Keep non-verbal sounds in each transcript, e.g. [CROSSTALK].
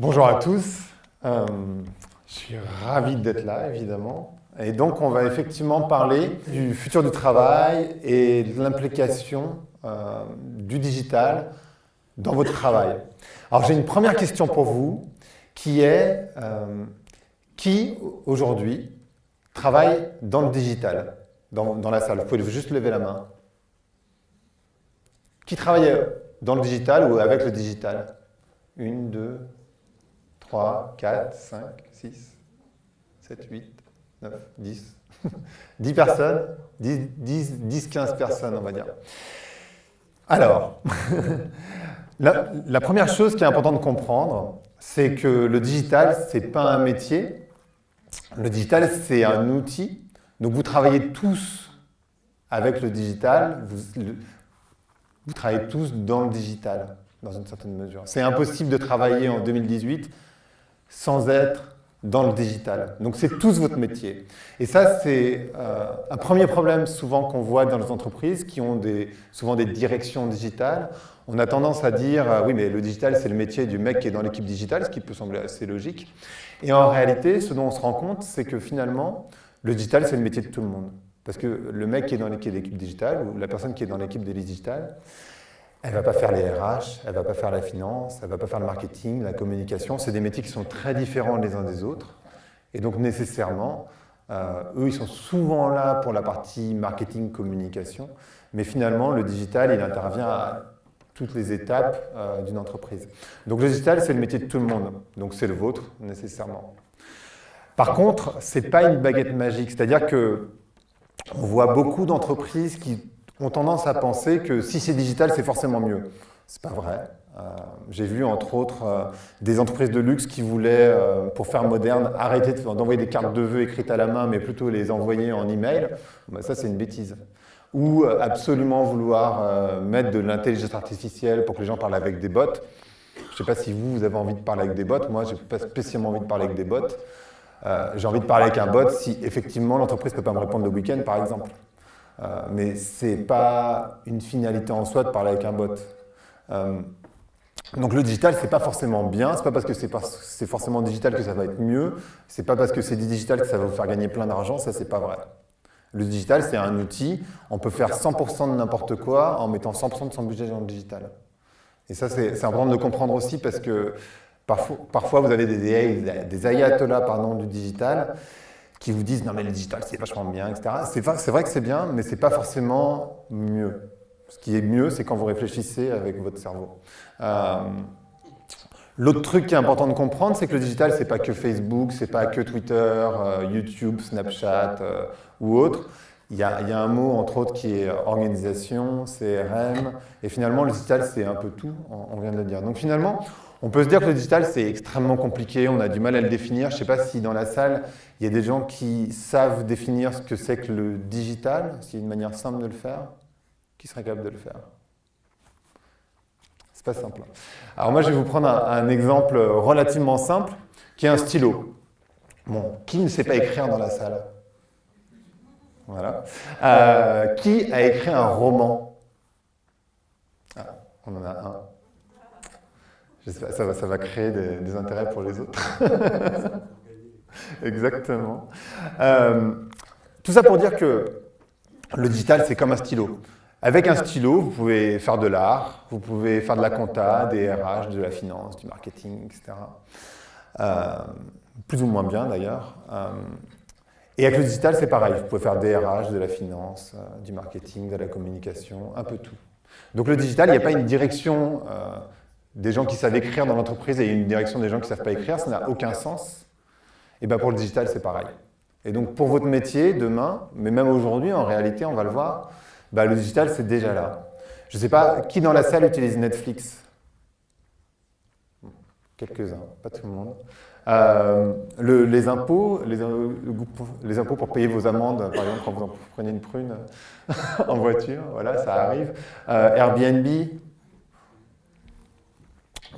Bonjour à tous, euh, je suis ravi d'être là évidemment. Et donc on va effectivement parler du futur du travail et de l'implication euh, du digital dans votre travail. Alors j'ai une première question pour vous qui est euh, qui aujourd'hui travaille dans le digital, dans, dans la salle? Vous pouvez juste lever la main? Qui travaille dans le digital ou avec le digital? Une, deux, 3, 4, 5, 6, 7, 8, 9, 10. 10 personnes 10, 10, 10, 15 personnes, on va dire. Alors, [LAUGHS] la, la, première chose qui est importante de comprendre, c'est que le digital, ce n'est pas un métier. Le digital, c'est un outil. Donc, vous travaillez tous avec le digital. Vous, le, vous travaillez tous dans le digital, dans une certaine mesure. C'est impossible de travailler en 2018 sans être dans le digital. Donc c'est tous votre métier. Et ça, c'est euh, un premier problème souvent qu'on voit dans les entreprises qui ont des, souvent des directions digitales. On a tendance à dire, euh, oui, mais le digital, c'est le métier du mec qui est dans l'équipe digitale, ce qui peut sembler assez logique. Et en réalité, ce dont on se rend compte, c'est que finalement, le digital, c'est le métier de tout le monde. Parce que le mec qui est dans l'équipe digitale, ou la personne qui est dans l'équipe des digitales, elle ne va pas faire les RH, elle ne va pas faire la finance, elle ne va pas faire le marketing, la communication. C'est des métiers qui sont très différents les uns des autres. Et donc nécessairement, euh, eux, ils sont souvent là pour la partie marketing, communication. Mais finalement, le digital, il intervient à toutes les étapes euh, d'une entreprise. Donc le digital, c'est le métier de tout le monde. Donc c'est le vôtre, nécessairement. Par contre, ce n'est pas une baguette magique. C'est-à-dire que on voit beaucoup d'entreprises qui ont tendance à penser que si c'est digital, c'est forcément mieux. C'est pas vrai. Euh, J'ai vu entre autres euh, des entreprises de luxe qui voulaient, euh, pour faire moderne, arrêter d'envoyer des cartes de vœux écrites à la main, mais plutôt les envoyer en email. Ben, ça, c'est une bêtise. Ou absolument vouloir mettre de l'intelligence artificielle pour que les gens parlent avec des bots. Je ne sais pas si vous, vous avez envie de parler avec des bots. Moi, je n'ai pas spécialement envie de parler avec des bots. J'ai envie de parler avec un bot si effectivement l'entreprise ne peut pas me répondre le week-end, par exemple. Euh, mais ce n'est pas une finalité en soi de parler avec un bot. Euh, donc le digital, ce n'est pas forcément bien, ce n'est pas parce que c'est forcément digital que ça va être mieux, ce n'est pas parce que c'est digital que ça va vous faire gagner plein d'argent, ça c'est pas vrai. Le digital, c'est un outil, on peut faire 100% de n'importe quoi en mettant 100% de son budget dans le digital. Et ça, c'est important de comprendre aussi parce que parfois, vous avez des, des, des ayatollahs du digital qui vous disent « non mais le digital c'est vachement bien, etc. » C'est vrai que c'est bien, mais c'est pas forcément mieux. Ce qui est mieux, c'est quand vous réfléchissez avec votre cerveau. Euh, L'autre truc qui est important de comprendre, c'est que le digital, c'est pas que Facebook, c'est pas que Twitter, euh, YouTube, Snapchat euh, ou autre. Il y, a, il y, a, un mot, entre autres, qui est organisation, CRM, et finalement, le digital, c'est un peu tout, on vient de le dire. Donc finalement, on peut se dire que le digital, c'est extrêmement compliqué, on a du mal à le définir. Je ne sais pas si dans la salle, il y a des gens qui savent définir ce que c'est que le digital, s'il y a une manière simple de le faire, qui serait capable de le faire? C'est pas simple. Alors moi, je vais vous prendre un, un, exemple relativement simple, qui est un stylo. Bon, qui ne sait pas écrire dans la salle? Voilà. Euh, qui a écrit un roman? Ah, On en a un. Ça va, ça va, créer des, des, intérêts pour les autres. [LAUGHS] Exactement. Euh, tout ça pour dire que le digital, c'est comme un stylo. Avec un stylo, vous pouvez faire de l'art, vous pouvez faire de la compta, des RH, de la finance, du marketing, etc. Euh, plus ou moins bien d'ailleurs. Euh, et avec le digital, c'est pareil. Vous pouvez faire des RH, de la finance, du marketing, de la communication, un peu tout. Donc le digital, il n'y a pas une direction des gens qui savent écrire dans l'entreprise et une direction des gens qui ne savent pas écrire, ça n'a aucun sens. Et bien pour le digital, c'est pareil. Et donc pour votre métier, demain, mais même aujourd'hui, en réalité, on va le voir, bah, le digital, c'est déjà là. Je ne sais pas, qui dans la salle utilise Netflix Quelques-uns, pas tout le monde. Euh, le, les impôts, les, les, impôts pour payer vos amendes, par exemple quand vous prenez une prune [LAUGHS] en voiture, voilà, ça arrive. Euh, Airbnb,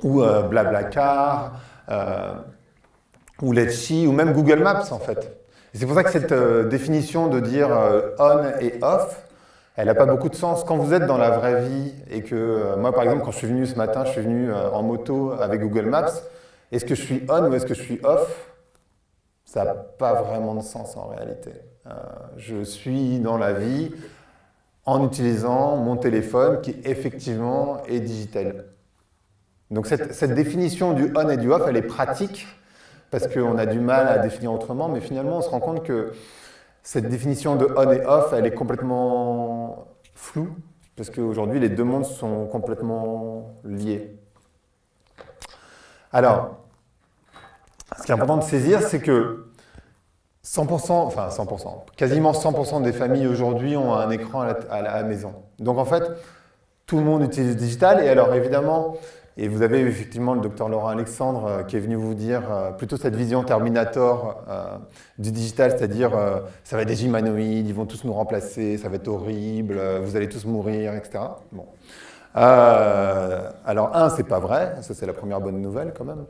ou euh, Blablacar, euh, ou Letchi, ou même Google Maps en fait. C'est pour ça que cette euh, définition de dire euh, on et off, elle n'a pas beaucoup de sens. Quand vous êtes dans la vraie vie et que, moi par exemple, quand je suis venu ce matin, je suis venu en moto avec Google Maps, est-ce que je suis on ou est-ce que je suis off? Ça n'a pas vraiment de sens en réalité. Je suis dans la vie en utilisant mon téléphone qui effectivement est digital. Donc cette, cette définition du on et du off, elle est pratique parce qu'on a du mal à définir autrement, mais finalement on se rend compte que cette définition de on et off, elle est complètement floue, parce qu'aujourd'hui les deux mondes sont complètement liés. Alors, ce qui est important de saisir, c'est que 100%, enfin 100%, quasiment 100% des familles aujourd'hui ont un écran à la, maison. Donc en fait, tout le monde utilise le digital. Et alors évidemment, et vous avez effectivement le docteur Laurent Alexandre euh, qui est venu vous dire euh, plutôt cette vision Terminator euh, du digital, c'est-à-dire ça va être des humanoïdes, ils vont tous nous remplacer, ça va être horrible, vous allez tous mourir, etc. Bon. Alors, un, c'est pas vrai, ça c'est la première bonne nouvelle quand même.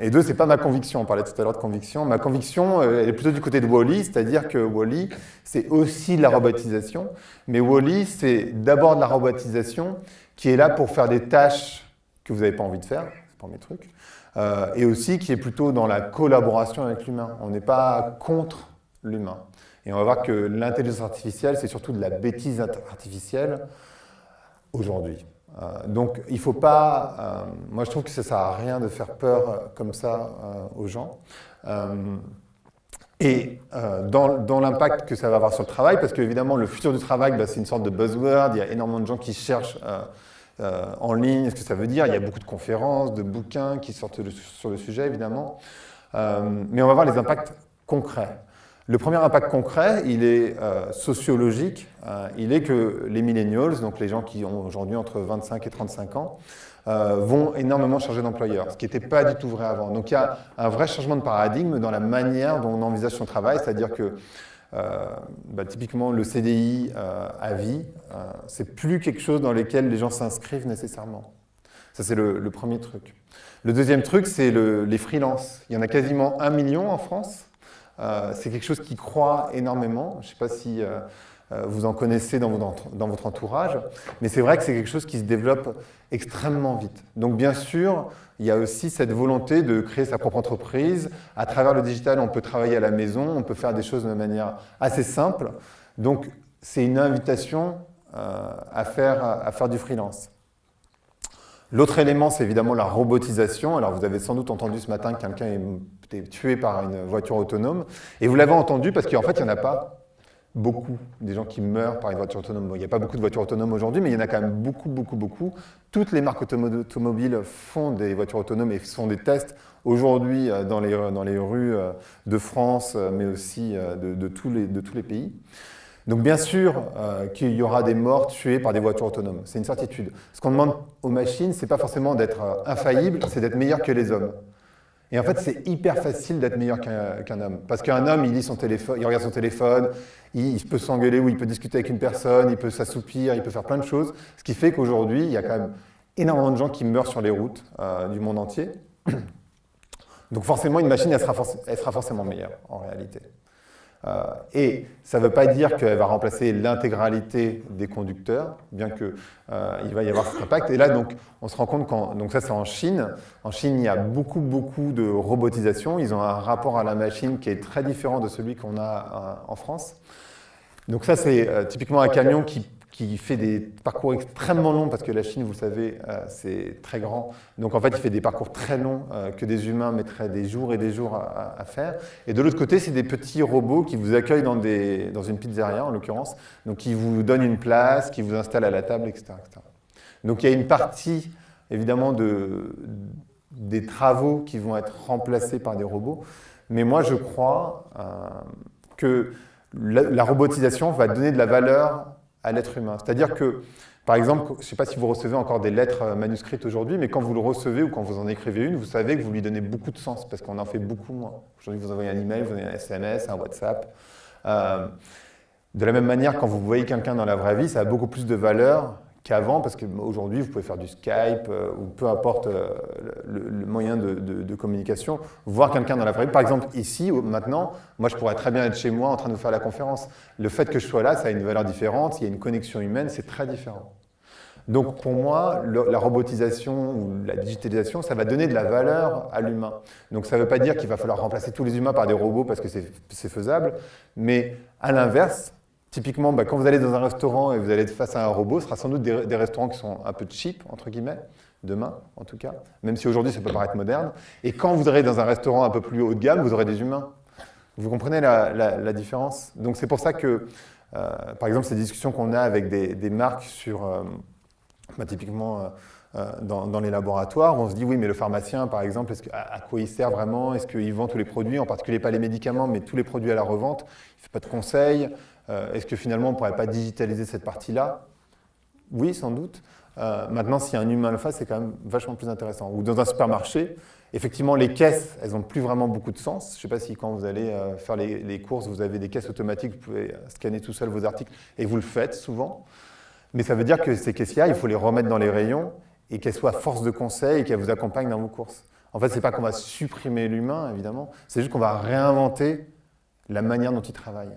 Et deux, c'est pas ma conviction, on parlait tout à l'heure de conviction. Ma conviction, elle est plutôt du côté de Wally, c'est-à-dire que Wally, c'est aussi de la robotisation, mais Wally, c'est d'abord de la robotisation qui est là pour faire des tâches que vous n'avez pas envie de faire, c'est pas mes trucs, euh, et aussi qui est plutôt dans la collaboration avec l'humain. On n'est pas contre l'humain. Et on va voir que l'intelligence artificielle, c'est surtout de la bêtise artificielle, aujourd'hui. Euh, donc il ne faut pas, euh, moi je trouve que ça ne sert à rien de faire peur comme ça aux gens. Et dans, l'impact que ça va avoir sur le travail, parce qu'évidemment le futur du travail, bah, c'est une sorte de buzzword, il y a énormément de gens qui cherchent en ligne ce que ça veut dire, il y a beaucoup de conférences, de bouquins qui sortent sur le sujet évidemment, mais on va voir les impacts concrets. Le premier impact concret, il est euh, sociologique. Euh, il est que les millennials, donc les gens qui ont aujourd'hui entre 25 et 35 ans, euh, vont énormément changer d'employeur, ce qui n'était pas du tout vrai avant. Donc il y a un vrai changement de paradigme dans la manière dont on envisage son travail, c'est-à-dire que bah, typiquement le CDI à vie, c'est plus quelque chose dans lequel les gens s'inscrivent nécessairement. Ça c'est le, premier truc. Le deuxième truc, c'est le, les freelances. Il y en a quasiment un million en France. Euh, c'est quelque chose qui croît énormément. Je ne sais pas si euh, euh, vous en connaissez dans votre, entourage, mais c'est vrai que c'est quelque chose qui se développe extrêmement vite. Donc bien sûr, il y a aussi cette volonté de créer sa propre entreprise. À travers le digital, on peut travailler à la maison, on peut faire des choses de manière assez simple. Donc c'est une invitation à, faire, à faire du freelance. L'autre élément, c'est évidemment la robotisation. Alors, vous avez sans doute entendu ce matin que quelqu'un est tué par une voiture autonome. Et vous l'avez entendu parce qu'en fait, il n'y en a pas beaucoup des gens qui meurent par une voiture autonome. il n'y a pas beaucoup de voitures autonomes aujourd'hui, mais il y en a quand même beaucoup, beaucoup, beaucoup. Toutes les marques automobiles font des voitures autonomes et font des tests aujourd'hui euh, dans les, dans les rues euh, de France, euh, mais aussi de, tous, les, de tous les pays. Donc bien sûr euh, qu'il y aura des morts tués par des voitures autonomes, c'est une certitude. Ce qu'on demande aux machines, c'est pas forcément d'être euh, infaillible, c'est d'être meilleur que les hommes. Et en fait, c'est hyper facile d'être meilleur qu'un homme. Parce qu'un homme, il lit son téléphone, il regarde son téléphone, il, peut s'engueuler ou il peut discuter avec une personne, il peut s'assoupir, il peut faire plein de choses. Ce qui fait qu'aujourd'hui, il y a quand même énormément de gens qui meurent sur les routes euh, du monde entier. Donc forcément, une machine, elle sera, elle sera forcément meilleure, en réalité. Euh, et ça ne veut pas dire qu'elle va remplacer l'intégralité des conducteurs, bien qu'il euh, va y avoir cet impact. Et là, donc, on se rend compte, quand, donc ça c'est en Chine, en Chine il y a beaucoup, beaucoup de robotisation, ils ont un rapport à la machine qui est très différent de celui qu'on a euh, en France. Donc ça c'est typiquement un camion qui qui fait des parcours extrêmement longs, parce que la Chine, vous le savez, euh, c'est très grand. Donc en fait, il fait des parcours très longs euh, que des humains mettraient des jours et des jours à, faire. Et de l'autre côté, c'est des petits robots qui vous accueillent dans, des, dans une pizzeria, en l'occurrence, donc qui vous donnent une place, qui vous installent à la table, etc. Donc il y a une partie, évidemment, de, des travaux qui vont être remplacés par des robots. Mais moi, je crois euh, que la robotisation va donner de la valeur l'être humain. C'est-à-dire que, par exemple, je ne sais pas si vous recevez encore des lettres euh, manuscrites aujourd'hui, mais quand vous le recevez ou quand vous en écrivez une, vous savez que vous lui donnez beaucoup de sens, parce qu'on en fait beaucoup moins. Aujourd'hui, vous envoyez un email, vous envoyez un SMS, un WhatsApp. Euh, de la même manière, quand vous voyez quelqu'un dans la vraie vie, ça a beaucoup plus de valeur qu'avant, parce qu'aujourd'hui, vous pouvez faire du Skype euh, ou peu importe euh, le, moyen de, communication, voir quelqu'un dans la vraie vie. Par exemple, ici, maintenant, moi, je pourrais très bien être chez moi en train de vous faire la conférence. Le fait que je sois là, ça a une valeur différente, il y a une connexion humaine, c'est très différent. Donc pour moi, la robotisation ou la digitalisation, ça va donner de la valeur à l'humain. Donc ça ne veut pas dire qu'il va falloir remplacer tous les humains par des robots parce que c'est faisable, mais à l'inverse, typiquement, bah, quand vous allez dans un restaurant et vous allez être face à un robot, ce sera sans doute des, restaurants qui sont un peu cheap, entre guillemets, demain en tout cas, même si aujourd'hui ça peut paraître moderne. Et quand vous serez dans un restaurant un peu plus haut de gamme, vous aurez des humains. Vous comprenez la, différence? Donc c'est pour ça que, euh, par exemple, ces discussions qu'on a avec des, marques sur, euh, bah, typiquement euh, dans, les laboratoires, on se dit oui, mais le pharmacien, par exemple, à, quoi il sert vraiment? Est-ce qu'il vend tous les produits, en particulier pas les médicaments, mais tous les produits à la revente? Il ne fait pas de conseils Est-ce que finalement on ne pourrait pas digitaliser cette partie-là? Oui, sans doute. Euh, maintenant, si un humain le c'est quand même vachement plus intéressant. Ou dans un supermarché, effectivement, les caisses, elles n'ont plus vraiment beaucoup de sens. Je ne sais pas si quand vous allez euh, faire les, courses, vous avez des caisses automatiques, vous pouvez scanner tout seul vos articles, et vous le faites souvent. Mais ça veut dire que ces caissières, il faut les remettre dans les rayons et qu'elles soient force de conseil et qu'elles vous accompagnent dans vos courses. En fait, ce n'est pas qu'on va supprimer l'humain, évidemment, c'est juste qu'on va réinventer la manière dont il travaille.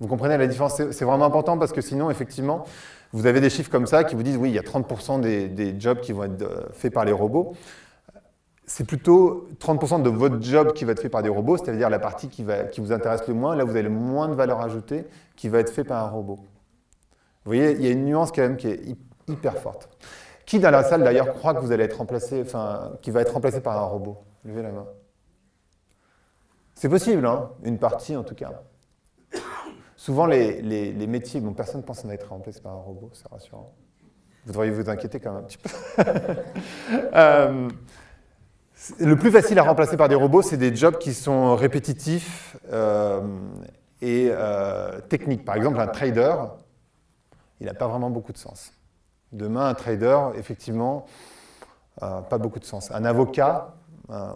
Vous comprenez la différence? C'est vraiment important parce que sinon, effectivement, vous avez des chiffres comme ça qui vous disent oui, il y a 30% des, jobs qui vont être euh, faits par les robots. C'est plutôt 30% de votre job qui va être fait par des robots, c'est-à-dire la partie qui, vous intéresse le moins, là vous avez le moins de valeur ajoutée, qui va être fait par un robot. Vous voyez, il y a une nuance quand même qui est hyper forte. Qui dans la salle d'ailleurs croit que vous allez être remplacé, enfin, qui va être remplacé par un robot? Levez la main. C'est possible, hein une partie en tout cas. Souvent, les, métiers dont personne ne pense en être remplacé par un robot, c'est rassurant. Vous devriez vous inquiéter quand même un petit peu. [LAUGHS] Euh, le plus facile à remplacer par des robots, c'est des jobs qui sont répétitifs euh, et euh, techniques. Par exemple, un trader, il n'a pas vraiment beaucoup de sens. Demain, un trader, effectivement, pas beaucoup de sens. Un avocat,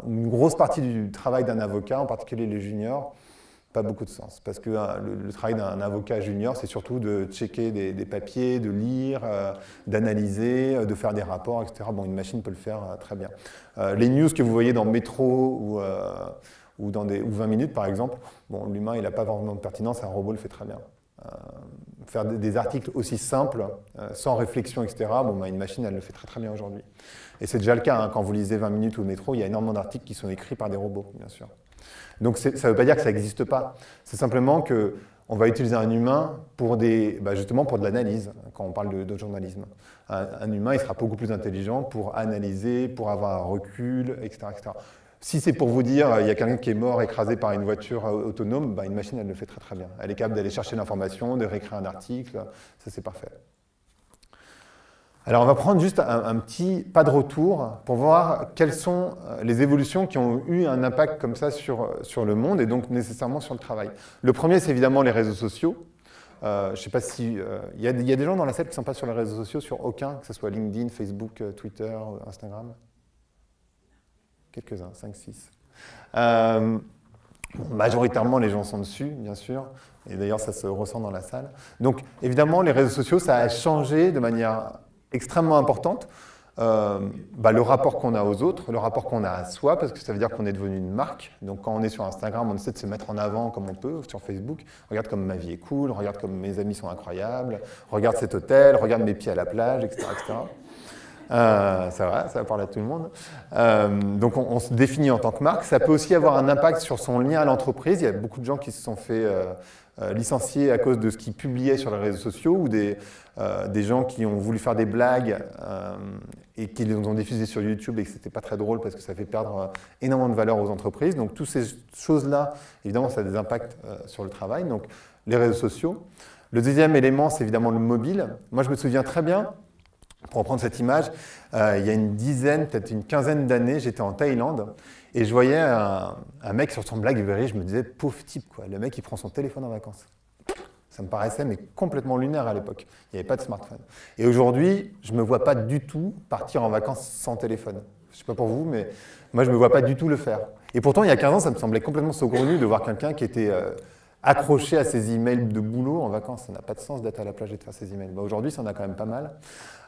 une grosse partie du travail d'un avocat, en particulier les juniors, pas beaucoup de sens. Parce que hein, le, travail d'un avocat junior, c'est surtout de checker des, papiers, de lire, euh, d'analyser, euh, de faire des rapports, etc. Bon, une machine peut le faire euh, très bien. les news que vous voyez dans Métro ou, ou, dans des, ou 20 minutes, par exemple, bon, l'humain, il n'a pas vraiment de pertinence, un robot le fait très bien. faire des, articles aussi simples, sans réflexion, etc., bon, bah, une machine, elle le fait très très bien aujourd'hui. Et c'est déjà le cas, hein, quand vous lisez 20 minutes ou Métro, il y a énormément d'articles qui sont écrits par des robots, bien sûr. Donc ça ne veut pas dire que ça n'existe pas. C'est simplement qu'on va utiliser un humain pour des, bah, justement pour de l'analyse, quand on parle de, journalisme. Un, humain, il sera beaucoup plus intelligent pour analyser, pour avoir un recul, etc. Si c'est pour vous dire il y a quelqu'un qui est mort écrasé par une voiture autonome, bah, une machine, elle le fait très très bien. Elle est capable d'aller chercher l'information, de réécrire un article, ça c'est parfait. Alors on va prendre juste un, petit pas de retour pour voir quelles sont euh, les évolutions qui ont eu un impact comme ça sur, euh, sur le monde et donc nécessairement sur le travail. Le premier, c'est évidemment les réseaux sociaux. Euh, je ne sais pas si... Il y, a des gens dans la salle qui ne sont pas sur les réseaux sociaux, sur aucun, que ce soit LinkedIn, Facebook, Twitter, Instagram Quelques-uns, 5, 6. majoritairement, les gens sont dessus, bien sûr. Et d'ailleurs, ça se ressent dans la salle. Donc, évidemment, les réseaux sociaux, ça a changé de manière extrêmement importante. Euh, bah, le rapport qu'on a aux autres, le rapport qu'on a à soi, parce que ça veut dire qu'on est devenu une marque. Donc quand on est sur Instagram, on essaie de se mettre en avant comme on peut, sur Facebook. Regarde comme ma vie est cool, regarde comme mes amis sont incroyables, regarde cet hôtel, regarde mes pieds à la plage, etc. Euh, ça va, ça va parler à tout le monde. Euh, donc on, se définit en tant que marque. Ça peut aussi avoir un impact sur son lien à l'entreprise. Il y a beaucoup de gens qui se sont fait licencier à cause de ce qu'ils publiaient sur les réseaux sociaux ou des, euh, des gens qui ont voulu faire des blagues euh, et qui les ont diffusées sur YouTube et que c'était pas très drôle parce que ça fait perdre euh, énormément de valeur aux entreprises. Donc toutes ces choses-là, évidemment, ça a des impacts sur le travail. Donc les réseaux sociaux. Le deuxième élément, c'est évidemment le mobile. Moi, je me souviens très bien, pour reprendre cette image, il y a une dizaine, peut-être une quinzaine d'années, j'étais en Thaïlande et je voyais un, mec sur son Blackberry, je me disais, pauvre type, quoi. le mec il prend son téléphone en vacances. Ça me paraissait mais complètement lunaire à l'époque. Il n'y avait pas de smartphone. Et aujourd'hui, je ne me vois pas du tout partir en vacances sans téléphone. Je ne sais pas pour vous, mais moi, je ne me vois pas du tout le faire. Et pourtant, il y a 15 ans, ça me semblait complètement saugrenu de voir quelqu'un qui était euh, accroché à ses emails de boulot en vacances. Ça n'a pas de sens d'être à la plage et de faire ses emails. Bah, aujourd'hui, ça en a quand même pas mal.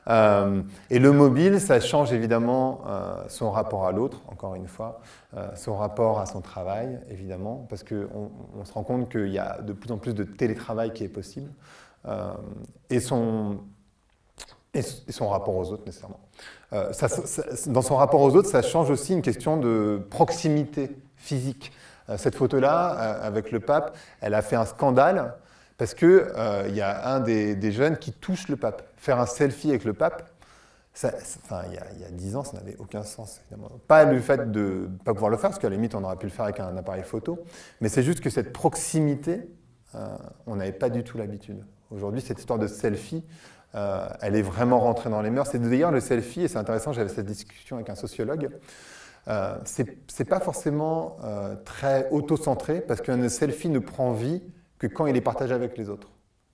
Euh, et le mobile, ça change évidemment euh, son rapport à l'autre, encore une fois, euh, son rapport à son travail, évidemment, parce qu'on on se rend compte qu'il y a de plus en plus de télétravail qui est possible. et son, et, son rapport aux autres nécessairement. dans son rapport aux autres, ça change aussi une question de proximité physique. cette photo-là, avec le pape, elle a fait un scandale parce qu'il il y a un des, jeunes qui touche le pape. Faire un selfie avec le pape, enfin, il, y a, il y a 10 ans, ça n'avait aucun sens. Pas le fait de ne pas pouvoir le faire, parce qu'à la limite, on aurait pu le faire avec un appareil photo, mais c'est juste que cette proximité, euh, on n'avait pas du tout l'habitude. Aujourd'hui, cette histoire de selfie, euh, elle est vraiment rentrée dans les mœurs. C'est d'ailleurs le selfie, et c'est intéressant, j'avais cette discussion avec un sociologue, euh, c'est pas forcément euh, très auto-centré, parce qu'un selfie ne prend vie que quand il est partagé avec les autres.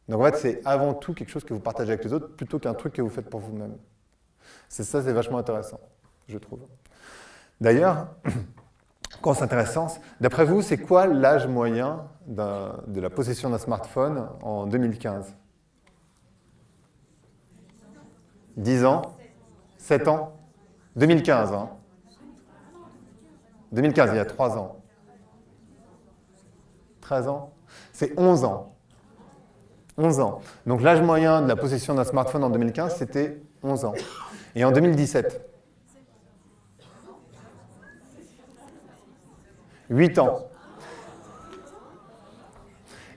Donc en fait, c'est avant tout quelque chose que vous partagez avec les autres, plutôt qu'un truc que vous faites pour vous-même. C'est ça, c'est vachement intéressant, je trouve. D'ailleurs, [CLEARS THROAT] quand c'est intéressant, d'après vous, c'est quoi l'âge moyen de la possession d'un smartphone en 2015 10 ans? 7 ans? 2015, hein 2015, il y a 3 ans. 13 ans? C'est 11 ans. 11 ans. Donc l'âge moyen de la possession d'un smartphone en 2015, c'était 11 ans. Et en 2017 8 ans.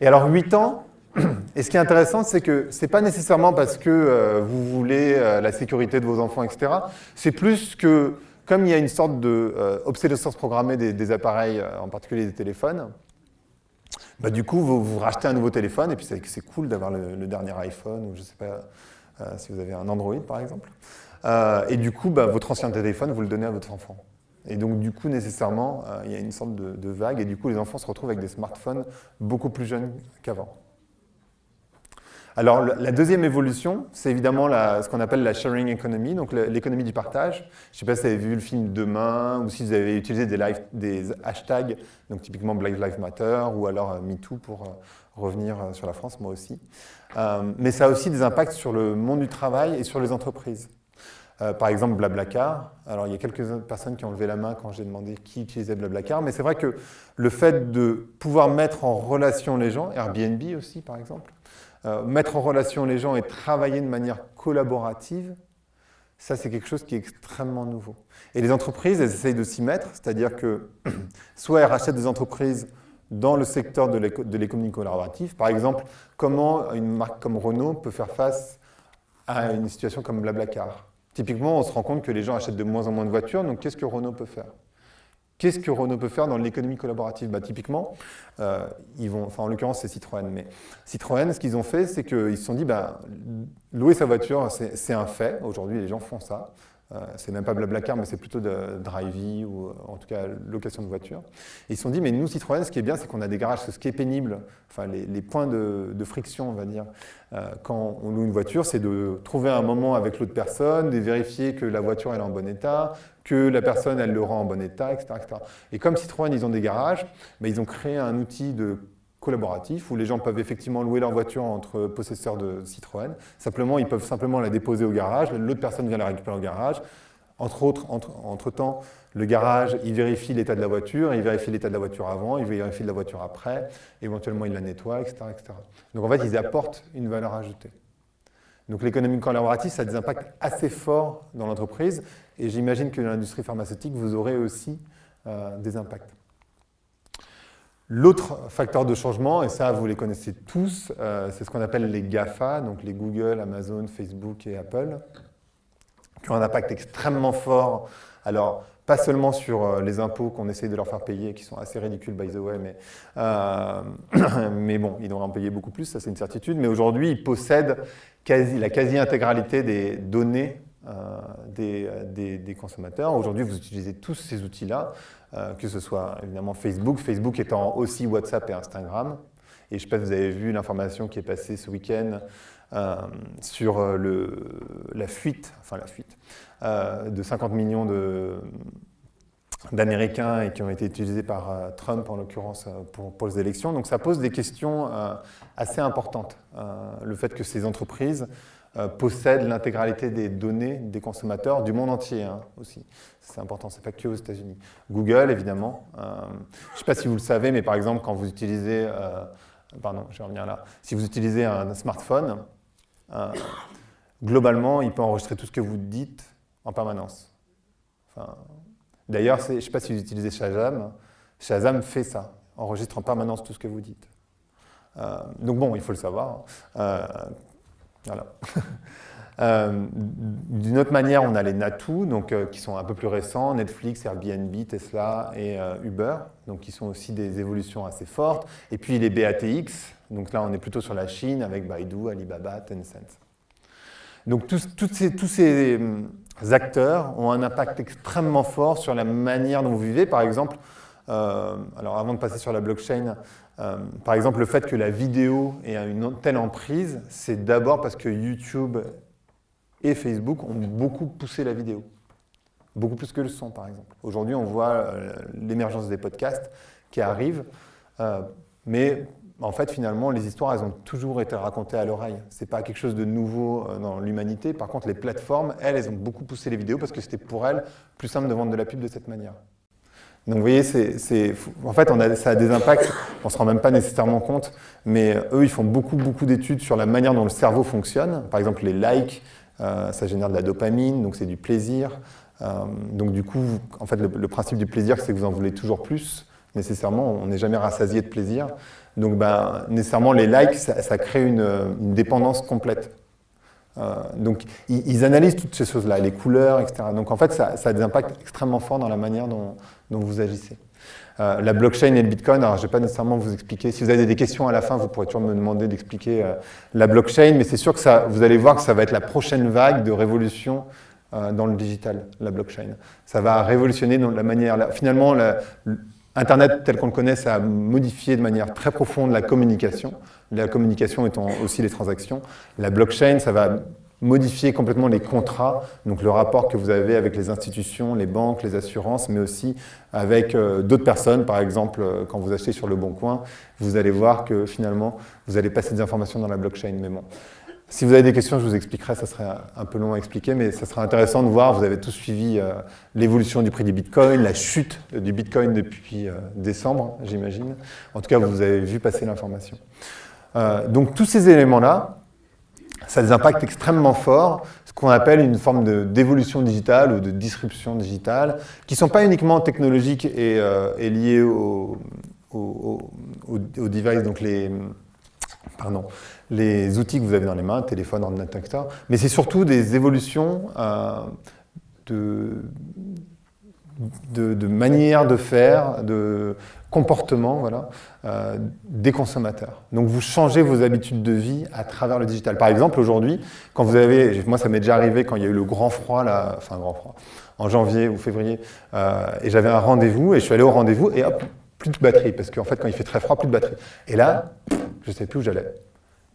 Et alors 8 ans, [CLEARS THROAT] et ce qui est intéressant, c'est que ce n'est pas nécessairement parce que euh, vous voulez euh, la sécurité de vos enfants, etc. C'est plus que, comme il y a une sorte d'obsolescence euh, programmée des, appareils, en particulier des téléphones, bah, du coup, vous, vous, rachetez un nouveau téléphone, et puis c'est cool d'avoir le, dernier iPhone, ou je ne sais pas si vous avez un Android, par exemple. Euh, et du coup, bah, votre ancien téléphone, vous le donnez à votre enfant. Et donc, du coup, nécessairement, euh, il y a une sorte de, vague, et du coup, les enfants se retrouvent avec des smartphones beaucoup plus jeunes qu'avant. Alors, la deuxième évolution, c'est évidemment ce qu'on appelle la sharing economy, donc l'économie du partage. Je ne sais pas si vous avez vu le film Demain, ou si vous avez utilisé des, hashtags, donc typiquement Black Lives Matter, ou alors euh, MeToo pour revenir sur la France, moi aussi. mais ça a aussi des impacts sur le monde du travail et sur les entreprises. Euh, par exemple, Blablacar. Alors, il y a quelques personnes qui ont levé la main quand j'ai demandé qui utilisait Blablacar, mais c'est vrai que le fait de pouvoir mettre en relation les gens, Airbnb aussi, par exemple, euh, mettre en relation les gens et travailler de manière collaborative, ça, c'est quelque chose qui est extrêmement nouveau. Et les entreprises, elles essayent de s'y mettre, c'est-à-dire que [CLEARS THROAT] soit elles rachètent des entreprises dans le secteur de l'économie collaborative. Par exemple, comment une marque comme Renault peut faire face à une situation comme Blablacar? Typiquement, on se rend compte que les gens achètent de moins en moins de voitures, donc qu'est-ce que Renault peut faire? Qu'est-ce que Renault peut faire dans l'économie collaborative bah, Typiquement, euh, ils vont, en l'occurrence c'est Citroën, mais Citroën, ce qu'ils ont fait, c'est qu'ils se sont dit, bah, louer sa voiture, c'est un fait, aujourd'hui les gens font ça, euh, c'est même pas Blablacar, mais c'est plutôt de Drivey ou euh, en tout cas location de voiture. Ils se sont dit, mais nous, Citroën, ce qui est bien, c'est qu'on a des garages. Ce qui est pénible, enfin les, points de, friction, on va dire, euh, quand on loue une voiture, c'est de trouver un moment avec l'autre personne, de vérifier que la voiture est en bon état, que la personne elle le rend en bon état, etc. Et comme Citroën, ils ont des garages, mais ils ont créé un outil de collaboratif où les gens peuvent effectivement louer leur voiture entre possesseurs de Citroën. Simplement, ils peuvent simplement la déposer au garage, l'autre personne vient la récupérer au garage. Entre autres, entre, temps, le garage, il vérifie l'état de la voiture, il vérifie l'état de la voiture avant, il vérifie de la voiture après, éventuellement il la nettoie, etc., etc. Donc en fait, ils apportent une valeur ajoutée. Donc l'économie collaborative, ça a des impacts assez forts dans l'entreprise, et j'imagine que dans l'industrie pharmaceutique, vous aurez aussi euh, des impacts. L'autre facteur de changement, et ça vous les connaissez tous, euh, c'est ce qu'on appelle les GAFA, donc les Google, Amazon, Facebook et Apple, qui ont un impact extrêmement fort. Alors, pas seulement sur euh, les impôts qu'on essaye de leur faire payer, qui sont assez ridicules, by the way, mais, [COUGHS] mais bon, ils devraient en payer beaucoup plus, ça c'est une certitude. Mais aujourd'hui, ils possèdent la quasi-intégralité des données des, des, des, consommateurs. Aujourd'hui, vous utilisez tous ces outils-là. Euh, que ce soit évidemment Facebook, Facebook étant aussi WhatsApp et Instagram. Et je ne sais pas si vous avez vu l'information qui est passée ce week-end euh, sur euh, la fuite, enfin la fuite, de 50 millions d'Américains et qui ont été utilisés par Trump en l'occurrence pour, pour, les élections. Donc ça pose des questions assez importantes. le fait que ces entreprises euh, possède l'intégralité des données des consommateurs du monde entier hein, aussi. C'est important, c'est pas que aux États-Unis. Google, évidemment. Euh, je ne sais pas si vous le savez, mais par exemple, quand vous utilisez, euh, pardon, je vais revenir là, si vous utilisez un smartphone, globalement, il peut enregistrer tout ce que vous dites en permanence. D'ailleurs, je ne sais pas si vous utilisez Shazam. Shazam fait ça, enregistre en permanence tout ce que vous dites. Donc bon, il faut le savoir. Euh, [LAUGHS] Euh, d'une autre manière, on a les Natu, donc, qui sont un peu plus récents, Netflix, Airbnb, Tesla et Uber, donc qui sont aussi des évolutions assez fortes. Et puis les BATX, donc là on est plutôt sur la Chine avec Baidu, Alibaba, Tencent. Donc tous, ces, tous ces acteurs ont un impact extrêmement fort sur la manière dont vous vivez. Par exemple, alors avant de passer sur la blockchain, euh, par exemple, le fait que la vidéo ait une telle emprise, c'est d'abord parce que YouTube et Facebook ont beaucoup poussé la vidéo. Beaucoup plus que le son, par exemple. Aujourd'hui, on voit euh, l'émergence des podcasts qui arrivent, euh, mais en fait, finalement, les histoires, elles ont toujours été racontées à l'oreille. Ce n'est pas quelque chose de nouveau dans l'humanité. Par contre, les plateformes, elles, elles ont beaucoup poussé les vidéos parce que c'était pour elles plus simple de vendre de la pub de cette manière. Donc vous voyez, c'est, en fait, on a, ça a des impacts, on ne se rend même pas nécessairement compte, mais eux, ils font beaucoup, beaucoup d'études sur la manière dont le cerveau fonctionne. Par exemple, les likes, euh, ça génère de la dopamine, donc c'est du plaisir. Euh, donc du coup, en fait, le, principe du plaisir, c'est que vous en voulez toujours plus. Nécessairement, on n'est jamais rassasié de plaisir. Donc ben, nécessairement, les likes, ça, crée une, dépendance complète. Euh, donc, ils, analysent toutes ces choses-là, les couleurs, etc. Donc, en fait, ça, ça, a des impacts extrêmement forts dans la manière dont, dont vous agissez. Euh, la blockchain et le Bitcoin, alors je ne vais pas nécessairement vous expliquer. Si vous avez des questions à la fin, vous pourrez toujours me demander d'expliquer euh, la blockchain, mais c'est sûr que vous allez voir que ça va être la prochaine vague de révolution euh, dans le digital, la blockchain. Ça va révolutionner dans la manière... finalement, Internet tel qu'on le connaît, ça a modifié de manière très profonde la communication, la communication étant aussi les transactions. La blockchain, ça va modifier complètement les contrats, donc le rapport que vous avez avec les institutions, les banques, les assurances, mais aussi avec euh, d'autres personnes. Par exemple, euh, quand vous achetez sur Le Bon Coin, vous allez voir que finalement, vous allez passer des informations dans la blockchain. Mais bon, si vous avez des questions, je vous expliquerai, ça serait un peu long à expliquer, mais ça sera intéressant de voir, vous avez tous suivi euh, l'évolution du prix du Bitcoin, la chute du Bitcoin depuis décembre, j'imagine. En tout cas, vous avez vu passer l'information. donc tous ces éléments-là, ça a des impacts extrêmement forts, ce qu'on appelle une forme d'évolution digitale ou de disruption digitale, qui ne sont pas uniquement technologiques et, euh, liées aux devices, donc les, pardon, les outils que vous avez dans les mains, téléphone, ordinateur. Mais c'est surtout des évolutions euh, de, de, de manière de faire, de comportement voilà, euh, des consommateurs. Donc vous changez vos habitudes de vie à travers le digital. Par exemple, aujourd'hui, quand vous avez, moi ça m'est déjà arrivé quand il y a eu le grand froid, là, enfin grand froid, en janvier ou février, euh, et j'avais un rendez-vous, et je suis allé au rendez-vous, et hop, plus de batterie, parce qu'en fait quand il fait très froid, plus de batterie. Et là, je ne savais plus où j'allais.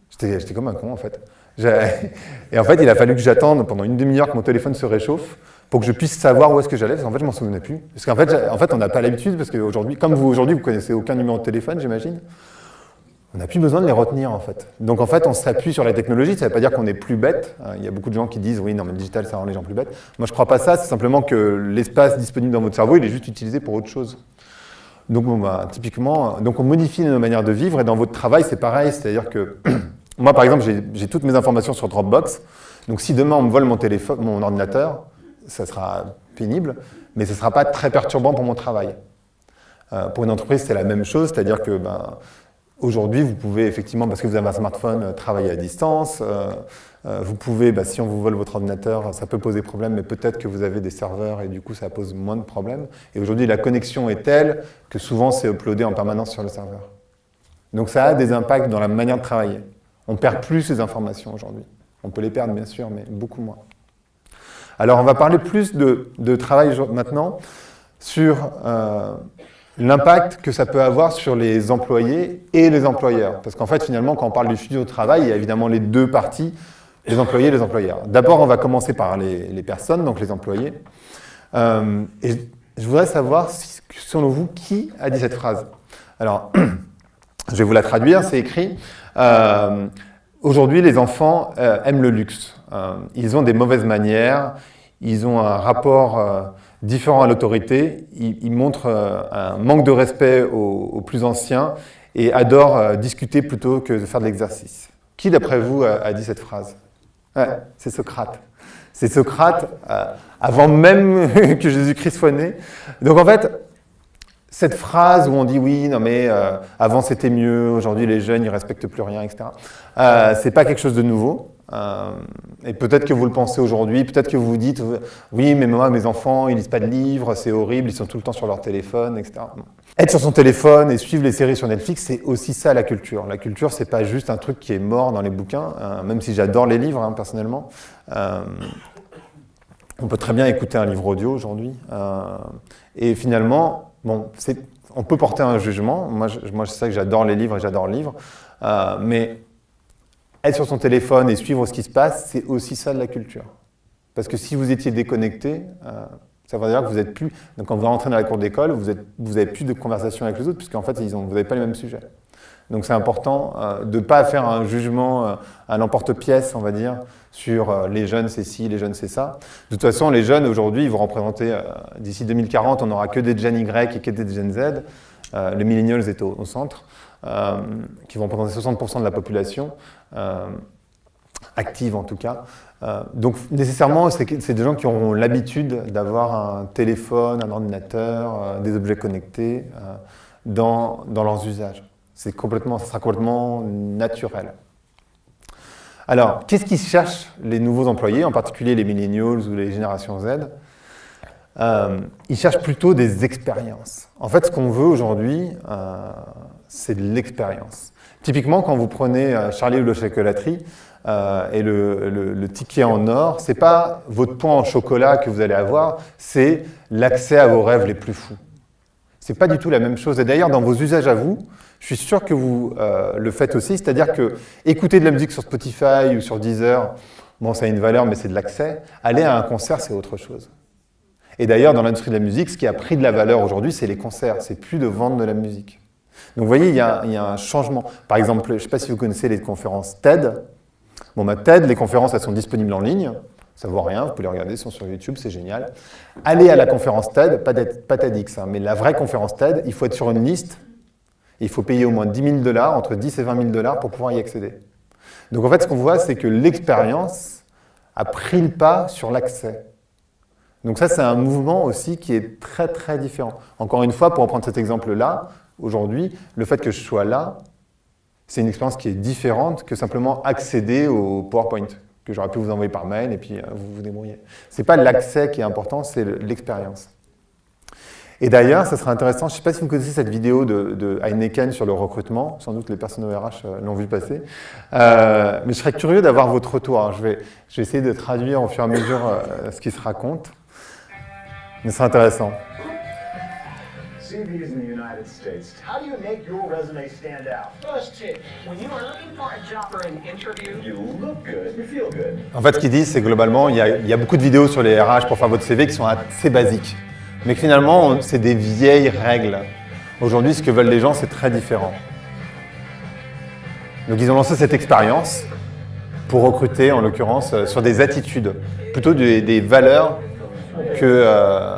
J'étais comme un con en fait. [LAUGHS] Et en fait, il a fallu que j'attende pendant une demi-heure que mon téléphone se réchauffe pour que je puisse savoir où est-ce que j'allais, parce qu'en fait, je m'en souvenais plus. Parce qu'en fait, en fait, on n'a pas l'habitude, parce qu'aujourd'hui, comme vous aujourd'hui, vous connaissez aucun numéro de téléphone, j'imagine, on n'a plus besoin de les retenir, en fait. Donc, en fait, on s'appuie sur la technologie, ça ne veut pas dire qu'on est plus bête. Hein, il y a beaucoup de gens qui disent, oui, non, mais le digital, ça rend les gens plus bêtes. Moi, je ne crois pas ça, c'est simplement que l'espace disponible dans votre cerveau, il est juste utilisé pour autre chose. Donc, bon, bah, typiquement, donc on modifie nos manières de vivre, et dans votre travail, c'est pareil, c'est-à-dire que, [CLEARS THROAT] moi, par exemple, j'ai toutes mes informations sur Dropbox, donc si demain on me vole mon, téléphone, mon ordinateur, ça sera pénible, mais ce ne sera pas très perturbant pour mon travail. Euh, pour une entreprise, c'est la même chose, c'est-à-dire que ben, aujourd'hui, vous pouvez effectivement, parce que vous avez un smartphone, euh, travailler à distance. Euh, vous pouvez, ben, si on vous vole votre ordinateur, ça peut poser problème, mais peut-être que vous avez des serveurs et du coup, ça pose moins de problèmes. Et aujourd'hui, la connexion est telle que souvent, c'est uploadé en permanence sur le serveur. Donc ça a des impacts dans la manière de travailler. On perd plus ces informations aujourd'hui. On peut les perdre, bien sûr, mais beaucoup moins. Alors, on va parler plus de, travail maintenant sur euh, l'impact que ça peut avoir sur les employés et les employeurs. Parce qu'en fait, finalement, quand on parle du studio de travail, il y a évidemment les deux parties, les employés et les employeurs. D'abord, on va commencer par les, personnes, donc les employés. Euh, et je voudrais savoir, selon vous, qui a dit cette phrase? Alors, [CLEARS THROAT] je vais vous la traduire, c'est écrit. Euh, Aujourd'hui, les enfants aiment le luxe. Euh, ils ont des mauvaises manières, ils ont un rapport euh, différent à l'autorité, ils, montrent euh, un manque de respect aux, plus anciens et adorent discuter plutôt que de faire de l'exercice. Qui, d'après vous, a, dit cette phrase? C'est Socrate. C'est Socrate avant même [LAUGHS] que Jésus-Christ soit né. Donc en fait, cette phrase où on dit oui, non mais avant c'était mieux, aujourd'hui les jeunes ils respectent plus rien, etc. Euh, c'est pas quelque chose de nouveau. Euh, et peut-être que vous le pensez aujourd'hui, peut-être que vous vous dites oui, mais moi mes enfants ils lisent pas de livres, c'est horrible, ils sont tout le temps sur leur téléphone, etc. Être sur son téléphone et suivre les séries sur Netflix, c'est aussi ça la culture. La culture, c'est pas juste un truc qui est mort dans les bouquins, euh, même si j'adore les livres hein, personnellement. Euh, on peut très bien écouter un livre audio aujourd'hui. et finalement, Bon, on peut porter un jugement. Moi, je, moi, sais que j'adore les livres et j'adore le livre. Mais être sur son téléphone et suivre ce qui se passe, c'est aussi ça de la culture. Parce que si vous étiez déconnecté, euh, ça veut dire que vous êtes plus. Donc, quand vous rentrez dans la cour d'école, vous n'avez plus de conversation avec les autres, puisqu'en fait, ils ont, vous n'avez pas les mêmes sujets. Donc, c'est important euh, de ne pas faire un jugement à l'emporte-pièce, on va dire, sur euh, les jeunes c'est ci, les jeunes c'est ça. De toute façon, les jeunes aujourd'hui, ils vont représenter, euh, d'ici 2040, on n'aura que des Gen Y et que des Gen Z. Euh, les millennials étaient au, centre, qui vont représenter 60% de la population, active en tout cas. donc nécessairement, c'est des gens qui auront l'habitude d'avoir un téléphone, un ordinateur, des objets connectés dans, dans leurs usages. Complètement, ça sera complètement naturel. Alors, qu'est-ce qu'ils cherchent les nouveaux employés, en particulier les millennials ou les générations Z? Euh, Ils cherchent plutôt des expériences. En fait, ce qu'on veut aujourd'hui, euh, c'est de l'expérience. Typiquement, quand vous prenez euh, Charlie ou le chocolaterie et le, ticket en or, ce n'est pas votre point en chocolat que vous allez avoir, c'est l'accès à vos rêves les plus fous. Ce n'est pas du tout la même chose. Et d'ailleurs, dans vos usages à vous, je suis sûr que vous euh, le faites aussi, c'est-à-dire que écouter de la musique sur Spotify ou sur Deezer, bon, ça a une valeur, mais c'est de l'accès. Aller à un concert, c'est autre chose. Et d'ailleurs, dans l'industrie de la musique, ce qui a pris de la valeur aujourd'hui, c'est les concerts. C'est plus de vendre de la musique. Donc, vous voyez, il y, a, un changement. Par exemple, je ne sais pas si vous connaissez les conférences TED. Bon, bah, TED, les conférences, elles sont disponibles en ligne. Ça ne vaut rien, vous pouvez les regarder, sont sur YouTube, c'est génial. Allez à la conférence TED, pas, pas TEDx, hein, mais la vraie conférence TED, il faut être sur une liste il faut payer au moins 10 000 dollars, entre 10 et 20 000 dollars pour pouvoir y accéder. Donc en fait, ce qu'on voit, c'est que l'expérience a pris le pas sur l'accès. Donc ça, c'est un mouvement aussi qui est très très différent. Encore une fois, pour reprendre cet exemple-là, aujourd'hui, le fait que je sois là, c'est une expérience qui est différente que simplement accéder au PowerPoint que j'aurais pu vous envoyer par mail et puis euh, vous vous débrouillez. Ce n'est pas l'accès qui est important, c'est l'expérience. Et d'ailleurs, ça serait intéressant, je ne sais pas si vous connaissez cette vidéo de, Heineken sur le recrutement, sans doute les personnes au RH euh, l'ont vu passer, euh, mais je serais curieux d'avoir votre retour. je, vais, essayer de traduire au fur et à mesure ce qui se raconte, mais c'est intéressant. En fait, ce qu'ils disent, c'est globalement, il il y a beaucoup de vidéos sur les RH pour faire votre CV qui sont assez basiques. Mais finalement, c'est des vieilles règles. Aujourd'hui, ce que veulent les gens, c'est très différent. Donc ils ont lancé cette expérience pour recruter, en l'occurrence, euh, sur des attitudes, plutôt des, valeurs que... Euh,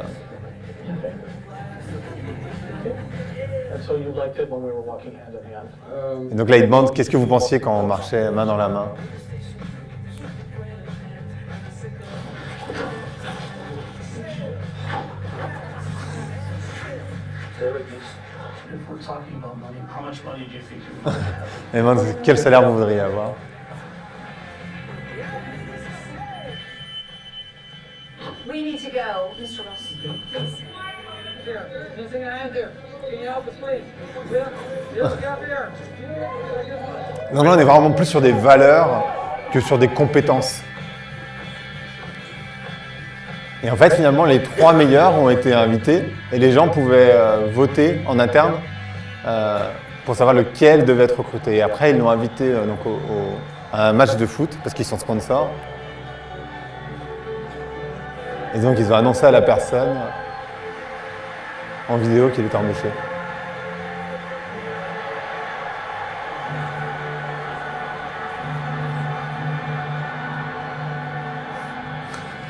Et donc là, ils demandent qu'est-ce que vous pensiez quand on marchait main dans la main? [LAUGHS] Et quel salaire vous voudriez avoir? [LAUGHS] Donc là, on est vraiment plus sur des valeurs que sur des compétences. Et en fait, finalement, les trois meilleurs ont été invités et les gens pouvaient euh, voter en interne euh, pour savoir lequel devait être recruté. Et après, ils l'ont invité euh, donc, à un match de foot parce qu'ils sont sponsors. Et donc, ils ont annoncé à la personne en vidéo qu'il était embauché.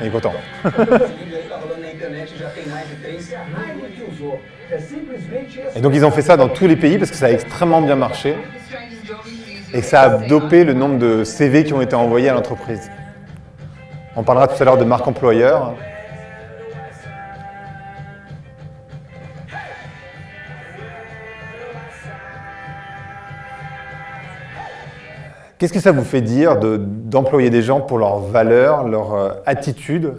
Est content. Et donc ils ont fait ça dans tous les pays parce que ça a extrêmement bien marché et ça a dopé le nombre de CV qui ont été envoyés à l'entreprise. On parlera tout à l'heure de marque employeur. Qu'est-ce que ça vous fait dire d'employer des gens pour leurs valeurs, leur euh, attitude,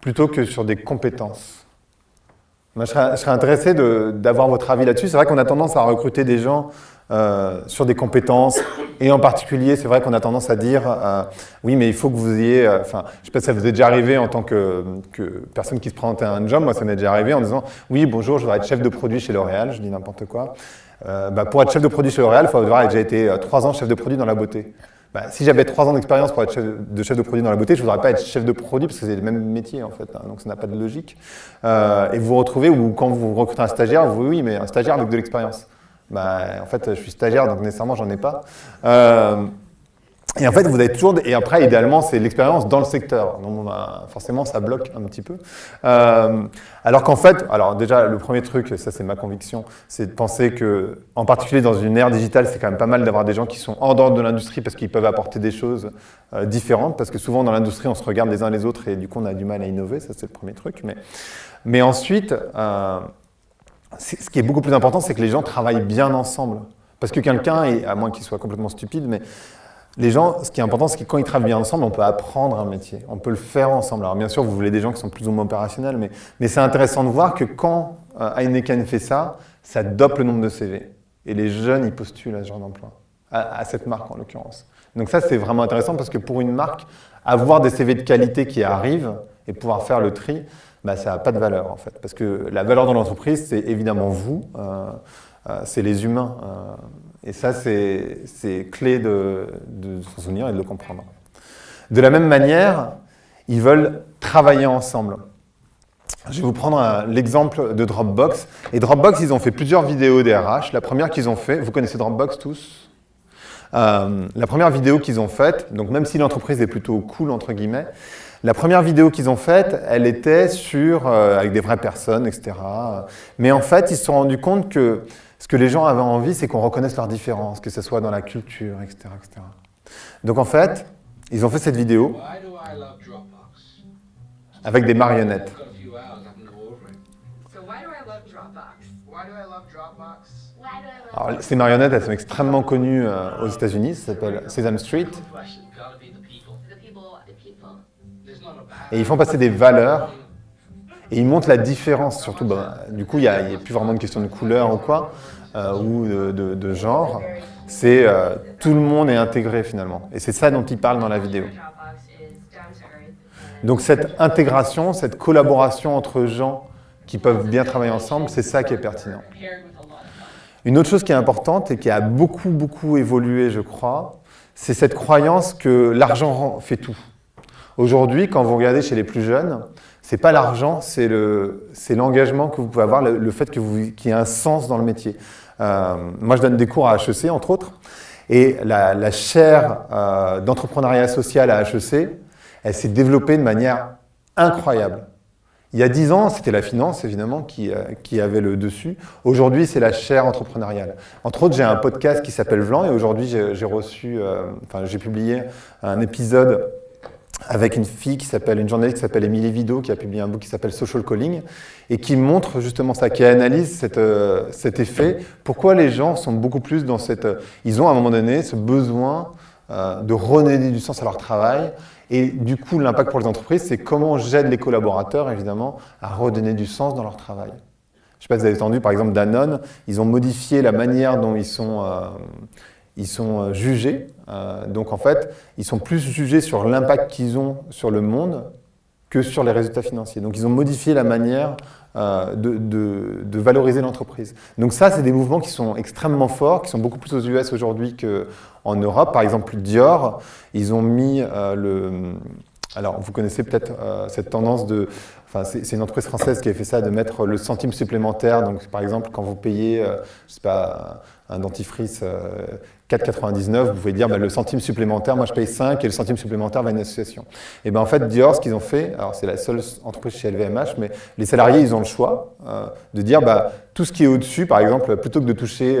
plutôt que sur des compétences? Moi, je serais, intéressé d'avoir votre avis là-dessus. C'est vrai qu'on a tendance à recruter des gens euh, sur des compétences, et en particulier, c'est vrai qu'on a tendance à dire euh, oui, mais il faut que vous ayez, enfin, je sais pas si ça vous est déjà arrivé en tant que, personne qui se présentait à un job, moi ça m'est déjà arrivé en disant oui, bonjour, je voudrais être chef de produit chez L'Oréal, je dis n'importe quoi. Euh, bah, pour être chef de produit chez L'Oréal, il faut avoir déjà été euh, trois ans chef de produit dans la beauté. Bah, si j'avais trois ans d'expérience pour être chef de chef de produit dans la beauté, je ne voudrais pas être chef de produit parce que c'est le même métier en fait, hein, donc ça n'a pas de logique. Euh, et vous vous retrouvez où quand vous recrutez un stagiaire, vous oui, mais un stagiaire avec de l'expérience. Bah, en fait, je suis stagiaire, donc nécessairement, j'en ai pas. Et en fait, vous avez toujours... Et après, idéalement, c'est l'expérience dans le secteur. Donc, forcément, ça bloque un petit peu. Euh, alors qu'en fait, alors déjà, le premier truc, ça c'est ma conviction, c'est de penser que, en particulier dans une ère digitale, c'est quand même pas mal d'avoir des gens qui sont en dehors de l'industrie parce qu'ils peuvent apporter des choses euh, différentes. Parce que souvent, dans l'industrie, on se regarde les uns les autres et du coup, on a du mal à innover. Ça, c'est le premier truc. Mais, mais ensuite, euh, ce qui est beaucoup plus important, c'est que les gens travaillent bien ensemble. Parce que quelqu'un, à moins qu'il soit complètement stupide, mais les gens, ce qui est important, c'est que quand ils travaillent bien ensemble, on peut apprendre un métier, on peut le faire ensemble. Alors bien sûr, vous voulez des gens qui sont plus ou moins opérationnels, mais, mais c'est intéressant de voir que quand euh, fait ça, ça dope le nombre de CV. Et les jeunes, ils postulent à ce genre d'emploi, à, cette marque en l'occurrence. Donc ça, c'est vraiment intéressant parce que pour une marque, avoir des CV de qualité qui arrivent et pouvoir faire le tri, bah, ça n'a pas de valeur en fait. Parce que la valeur dans l'entreprise, c'est évidemment vous, euh, euh, c'est les humains. Et ça, c'est clé de, s'en souvenir et de le comprendre. De la même manière, ils veulent travailler ensemble. Je vais vous prendre l'exemple de Dropbox. Et Dropbox, ils ont fait plusieurs vidéos DRH. La première qu'ils ont fait, vous connaissez Dropbox tous? Euh, La première vidéo qu'ils ont faite, donc même si l'entreprise est plutôt cool, entre guillemets, la première vidéo qu'ils ont faite, elle était sur, euh, avec des vraies personnes, etc. Mais en fait, ils se sont rendus compte que ce que les gens avaient envie, c'est qu'on reconnaisse leurs différences, que ce soit dans la culture, etc., etc. Donc en fait, ils ont fait cette vidéo avec des marionnettes. Ces marionnettes, elles sont extrêmement connues euh, aux États-Unis, ça s'appelle Sesame Street. Et ils font passer des valeurs et ils montrent la différence, surtout, bah, du coup, il n'y a, plus vraiment une question de couleur ou quoi, euh, ou de, genre. C'est euh, tout le monde est intégré finalement. Et c'est ça dont ils parlent dans la vidéo. Donc cette intégration, cette collaboration entre gens qui peuvent bien travailler ensemble, c'est ça qui est pertinent. Une autre chose qui est importante et qui a beaucoup, beaucoup évolué, je crois, c'est cette croyance que l'argent fait tout. Aujourd'hui, quand vous regardez chez les plus jeunes, c'est pas l'argent, c'est l'engagement que vous pouvez avoir, le, fait qu'il y ait un sens dans le métier. Euh, moi, je donne des cours à HEC, entre autres, et la, chaire euh, d'entrepreneuriat social à HEC, elle s'est développée de manière incroyable. Il y a dix ans, c'était la finance, évidemment, qui, euh, qui avait le dessus. Aujourd'hui, c'est la chaire entrepreneuriale. Entre autres, j'ai un podcast qui s'appelle Vlan, et aujourd'hui, j'ai reçu, enfin, j'ai publié un épisode avec une fille qui s'appelle, une journaliste qui s'appelle Émilie Vido, qui a publié un book qui s'appelle Social Calling, et qui montre justement ça, qui analyse euh, cet effet, pourquoi les gens sont beaucoup plus dans cette... Euh, ils ont à un moment donné ce besoin euh, de redonner du sens à leur travail, et du coup, l'impact pour les entreprises, c'est comment j'aide les collaborateurs, évidemment, à redonner du sens dans leur travail. Je ne sais pas si vous avez entendu, par exemple, Danone, ils ont modifié la manière dont ils sont ils sont jugés. Euh, donc en fait, ils sont plus jugés sur l'impact qu'ils ont sur le monde que sur les résultats financiers. Donc ils ont modifié la manière euh, de, valoriser l'entreprise. Donc ça, c'est des mouvements qui sont extrêmement forts, qui sont beaucoup plus aux US aujourd'hui qu'en Europe. Par exemple, Dior, ils ont mis le... Alors, vous connaissez peut-être cette tendance de... Enfin, c'est une entreprise française qui a fait ça, de mettre le centime supplémentaire. Donc, par exemple, quand vous payez, je pas, un dentifrice 4,99, vous pouvez dire bah, le centime supplémentaire, moi je paye 5 et le centime supplémentaire va à une association. Et bien en fait, Dior, ce qu'ils ont fait, alors c'est la seule entreprise chez LVMH, mais les salariés, ils ont le choix euh, de dire bah, tout ce qui est au-dessus, par exemple, plutôt que de toucher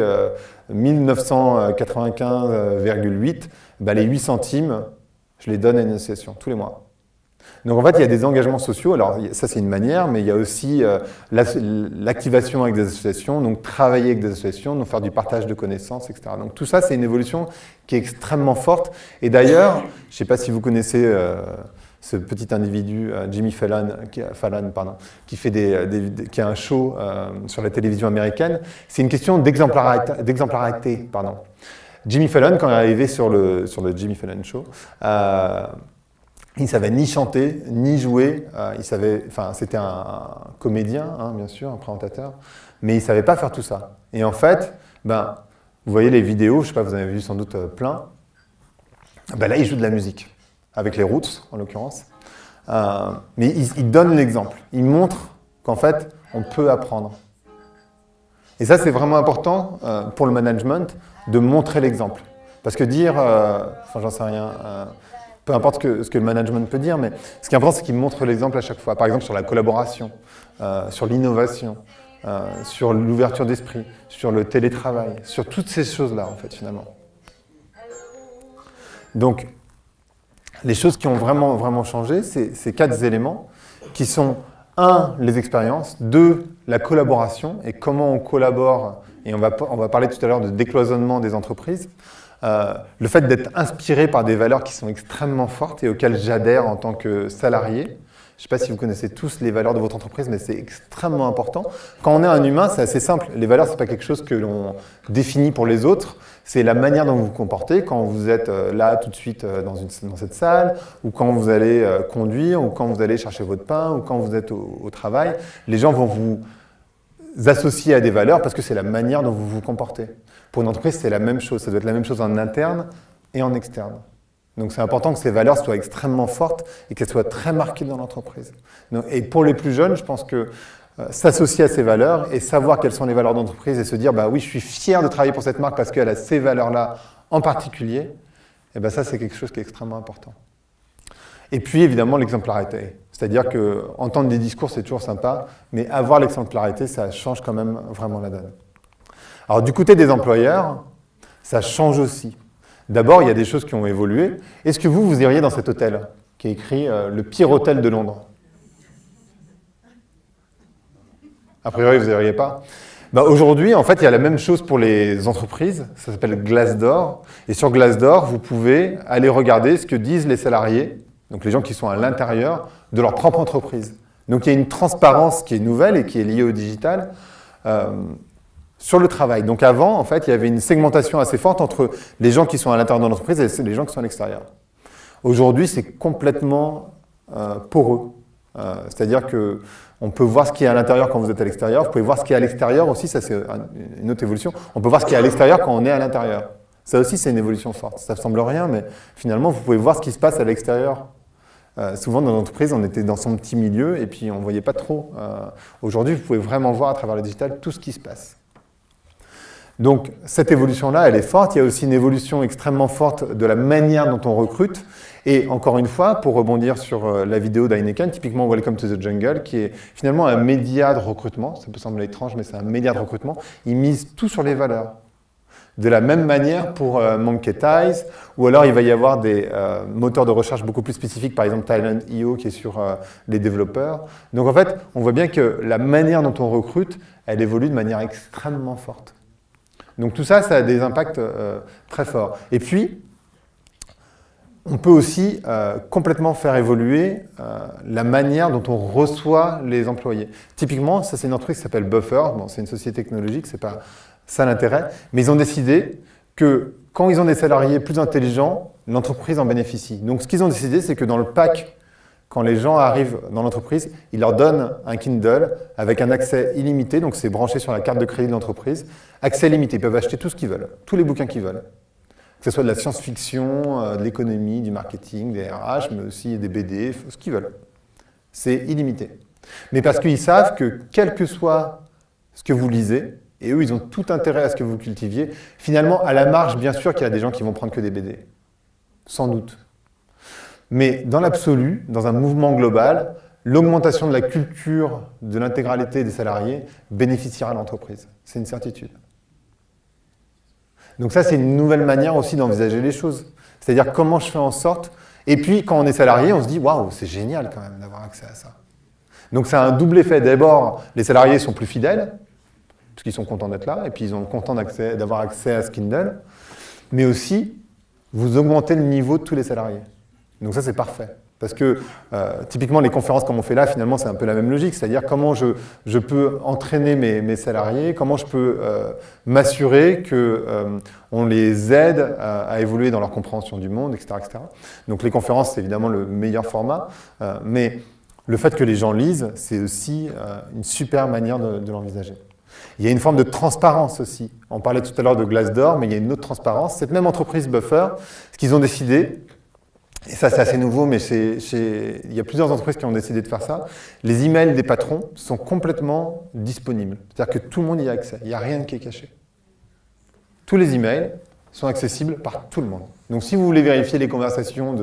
1995,8, euh, bah, les 8 centimes, je les donne à une association tous les mois. Donc en fait, il y a des engagements sociaux. Alors ça, c'est une manière, mais il y a aussi euh, l'activation avec des associations, donc travailler avec des associations, donc faire du partage de connaissances, etc. Donc tout ça, c'est une évolution qui est extrêmement forte. Et d'ailleurs, je ne sais pas si vous connaissez euh, ce petit individu, euh, Jimmy Fallon, qui, Fallon pardon, qui, fait des, qui a un show sur la télévision américaine. C'est une question d'exemplarité. Jimmy Fallon, quand il est arrivé sur le, sur le Jimmy Fallon Show, il ne savait ni chanter, ni jouer. Euh, il savait, enfin, c'était un, comédien, hein, bien sûr, un présentateur, mais il ne savait pas faire tout ça. Et en fait, ben, vous voyez les vidéos, je sais pas, vous en avez vu sans doute euh, plein. Ben là, il joue de la musique, avec les Roots, en l'occurrence. Euh, mais il, donne l'exemple. Il montre qu'en fait, on peut apprendre. Et ça, c'est vraiment important pour le management, de montrer l'exemple. Parce que dire, enfin, j'en sais rien, peu importe ce que, le management peut dire, mais ce qui est important, c'est qu'il montre l'exemple à chaque fois. Par exemple, sur la collaboration, euh, sur l'innovation, euh, sur l'ouverture d'esprit, sur le télétravail, sur toutes ces choses-là, en fait, finalement. Donc, les choses qui ont vraiment, vraiment changé, c'est ces quatre éléments qui sont, un, les expériences, deux, la collaboration et comment on collabore, et on va, on va parler tout à l'heure de décloisonnement des entreprises, euh, le fait d'être inspiré par des valeurs qui sont extrêmement fortes et auxquelles j'adhère en tant que salarié. Je ne sais pas si vous connaissez tous les valeurs de votre entreprise, mais c'est extrêmement important. Quand on est un humain, c'est assez simple. Les valeurs, ce n'est pas quelque chose que l'on définit pour les autres. C'est la manière dont vous vous comportez quand vous êtes euh, là tout de suite euh, dans, cette salle, ou quand vous allez conduire, ou quand vous allez chercher votre pain, ou quand vous êtes au travail. Les gens vont vous associer à des valeurs parce que c'est la manière dont vous vous comportez. Pour une entreprise, c'est la même chose. Ça doit être la même chose en interne et en externe. Donc c'est important que ces valeurs soient extrêmement fortes et qu'elles soient très marquées dans l'entreprise. Et pour les plus jeunes, je pense que euh, s'associer à ces valeurs et savoir quelles sont les valeurs d'entreprise et se dire bah oui, je suis fier de travailler pour cette marque parce qu'elle a ces valeurs-là en particulier, et eh ben ça c'est quelque chose qui est extrêmement important. Et puis évidemment l'exemplarité. C'est-à-dire que entendre des discours c'est toujours sympa, mais avoir l'exemplarité ça change quand même vraiment la donne. Alors du côté des employeurs, ça change aussi. D'abord, il y a des choses qui ont évolué. Est-ce que vous, vous iriez dans cet hôtel qui est écrit euh, le pire hôtel de Londres? A priori, vous n'iriez pas. Bah, Aujourd'hui, en fait, il y a la même chose pour les entreprises. Ça s'appelle Glassdoor. Et sur Glassdoor, vous pouvez aller regarder ce que disent les salariés, donc les gens qui sont à l'intérieur de leur propre entreprise. Donc il y a une transparence qui est nouvelle et qui est liée au digital. Euh, sur le travail. Donc avant, en fait, il y avait une segmentation assez forte entre les gens qui sont à l'intérieur de l'entreprise et les gens qui sont à l'extérieur. Aujourd'hui, c'est complètement euh, poreux. Euh, C'est-à-dire que on peut voir ce qui est à l'intérieur quand vous êtes à l'extérieur. Vous pouvez voir ce qui est à l'extérieur aussi, ça c'est une autre évolution. On peut voir ce qui est à l'extérieur quand on est à l'intérieur. Ça aussi, c'est une évolution forte. Ça ne semble rien, mais finalement, vous pouvez voir ce qui se passe à l'extérieur. Euh, souvent, dans l'entreprise, on était dans son petit milieu et puis on ne voyait pas trop. Aujourd'hui, vous pouvez vraiment voir à travers le digital tout ce qui se passe. Donc cette évolution-là, elle est forte. Il y a aussi une évolution extrêmement forte de la manière dont on recrute. Et encore une fois, pour rebondir sur euh, la vidéo d'Heineken, typiquement Welcome to the Jungle, qui est finalement un média de recrutement, ça peut sembler étrange, mais c'est un média de recrutement, il mise tout sur les valeurs. De la même manière pour euh, Monkey Ties, ou alors il va y avoir des euh, moteurs de recherche beaucoup plus spécifiques, par exemple Thailand.io qui est sur les développeurs. Donc en fait, on voit bien que la manière dont on recrute, elle évolue de manière extrêmement forte. Donc tout ça, ça a des impacts euh, très forts. Et puis, on peut aussi euh, complètement faire évoluer euh, la manière dont on reçoit les employés. Typiquement, ça c'est une entreprise qui s'appelle Buffer, bon, c'est une société technologique, c'est pas ça l'intérêt, mais ils ont décidé que quand ils ont des salariés plus intelligents, l'entreprise en bénéficie. Donc ce qu'ils ont décidé, c'est que dans le pack quand les gens arrivent dans l'entreprise, ils leur donnent un Kindle avec un accès illimité, donc c'est branché sur la carte de crédit de l'entreprise. Accès limité, ils peuvent acheter tout ce qu'ils veulent, tous les bouquins qu'ils veulent. Que ce soit de la science-fiction, euh, de l'économie, du marketing, des RH, mais aussi des BD, ce qu'ils veulent. C'est illimité. Mais parce qu'ils savent que quel que soit ce que vous lisez, et eux, ils ont tout intérêt à ce que vous cultiviez, finalement, à la marge, bien sûr qu'il y a des gens qui vont prendre que des BD. Sans doute. Mais dans l'absolu, dans un mouvement global, l'augmentation de la culture de l'intégralité des salariés bénéficiera à l'entreprise. C'est une certitude. Donc ça, c'est une nouvelle manière aussi d'envisager les choses. C'est-à-dire comment je fais en sorte, Et puis, quand on est salarié, on se dit, waouh, c'est génial quand même d'avoir accès à ça. Donc, c'est un double effet. D'abord, les salariés sont plus fidèles, parce qu'ils sont contents d'être là, et puis ils sont contents d'avoir accès à ce. Mais aussi, vous augmentez le niveau de tous les salariés. Donc ça, c'est parfait. Parce que euh, typiquement, les conférences comme on fait là, finalement, c'est un peu la même logique. C'est-à-dire comment je, je, peux entraîner mes, mes, salariés, comment je peux euh, m'assurer qu'on euh, les aide à, évoluer dans leur compréhension du monde, etc. etc. Donc les conférences, c'est évidemment le meilleur format. Mais le fait que les gens lisent, c'est aussi une super manière de, de l'envisager. Il y a une forme de transparence aussi. On parlait tout à l'heure de Glassdoor, mais il y a une autre transparence. Cette même entreprise Buffer, ce qu'ils ont décidé, et ça c'est assez nouveau, mais il y a plusieurs entreprises qui ont décidé de faire ça, les emails des patrons sont complètement disponibles. C'est-à-dire que tout le monde y a accès, il n'y a rien qui est caché. Tous les emails sont accessibles par tout le monde. Donc si vous voulez vérifier les conversations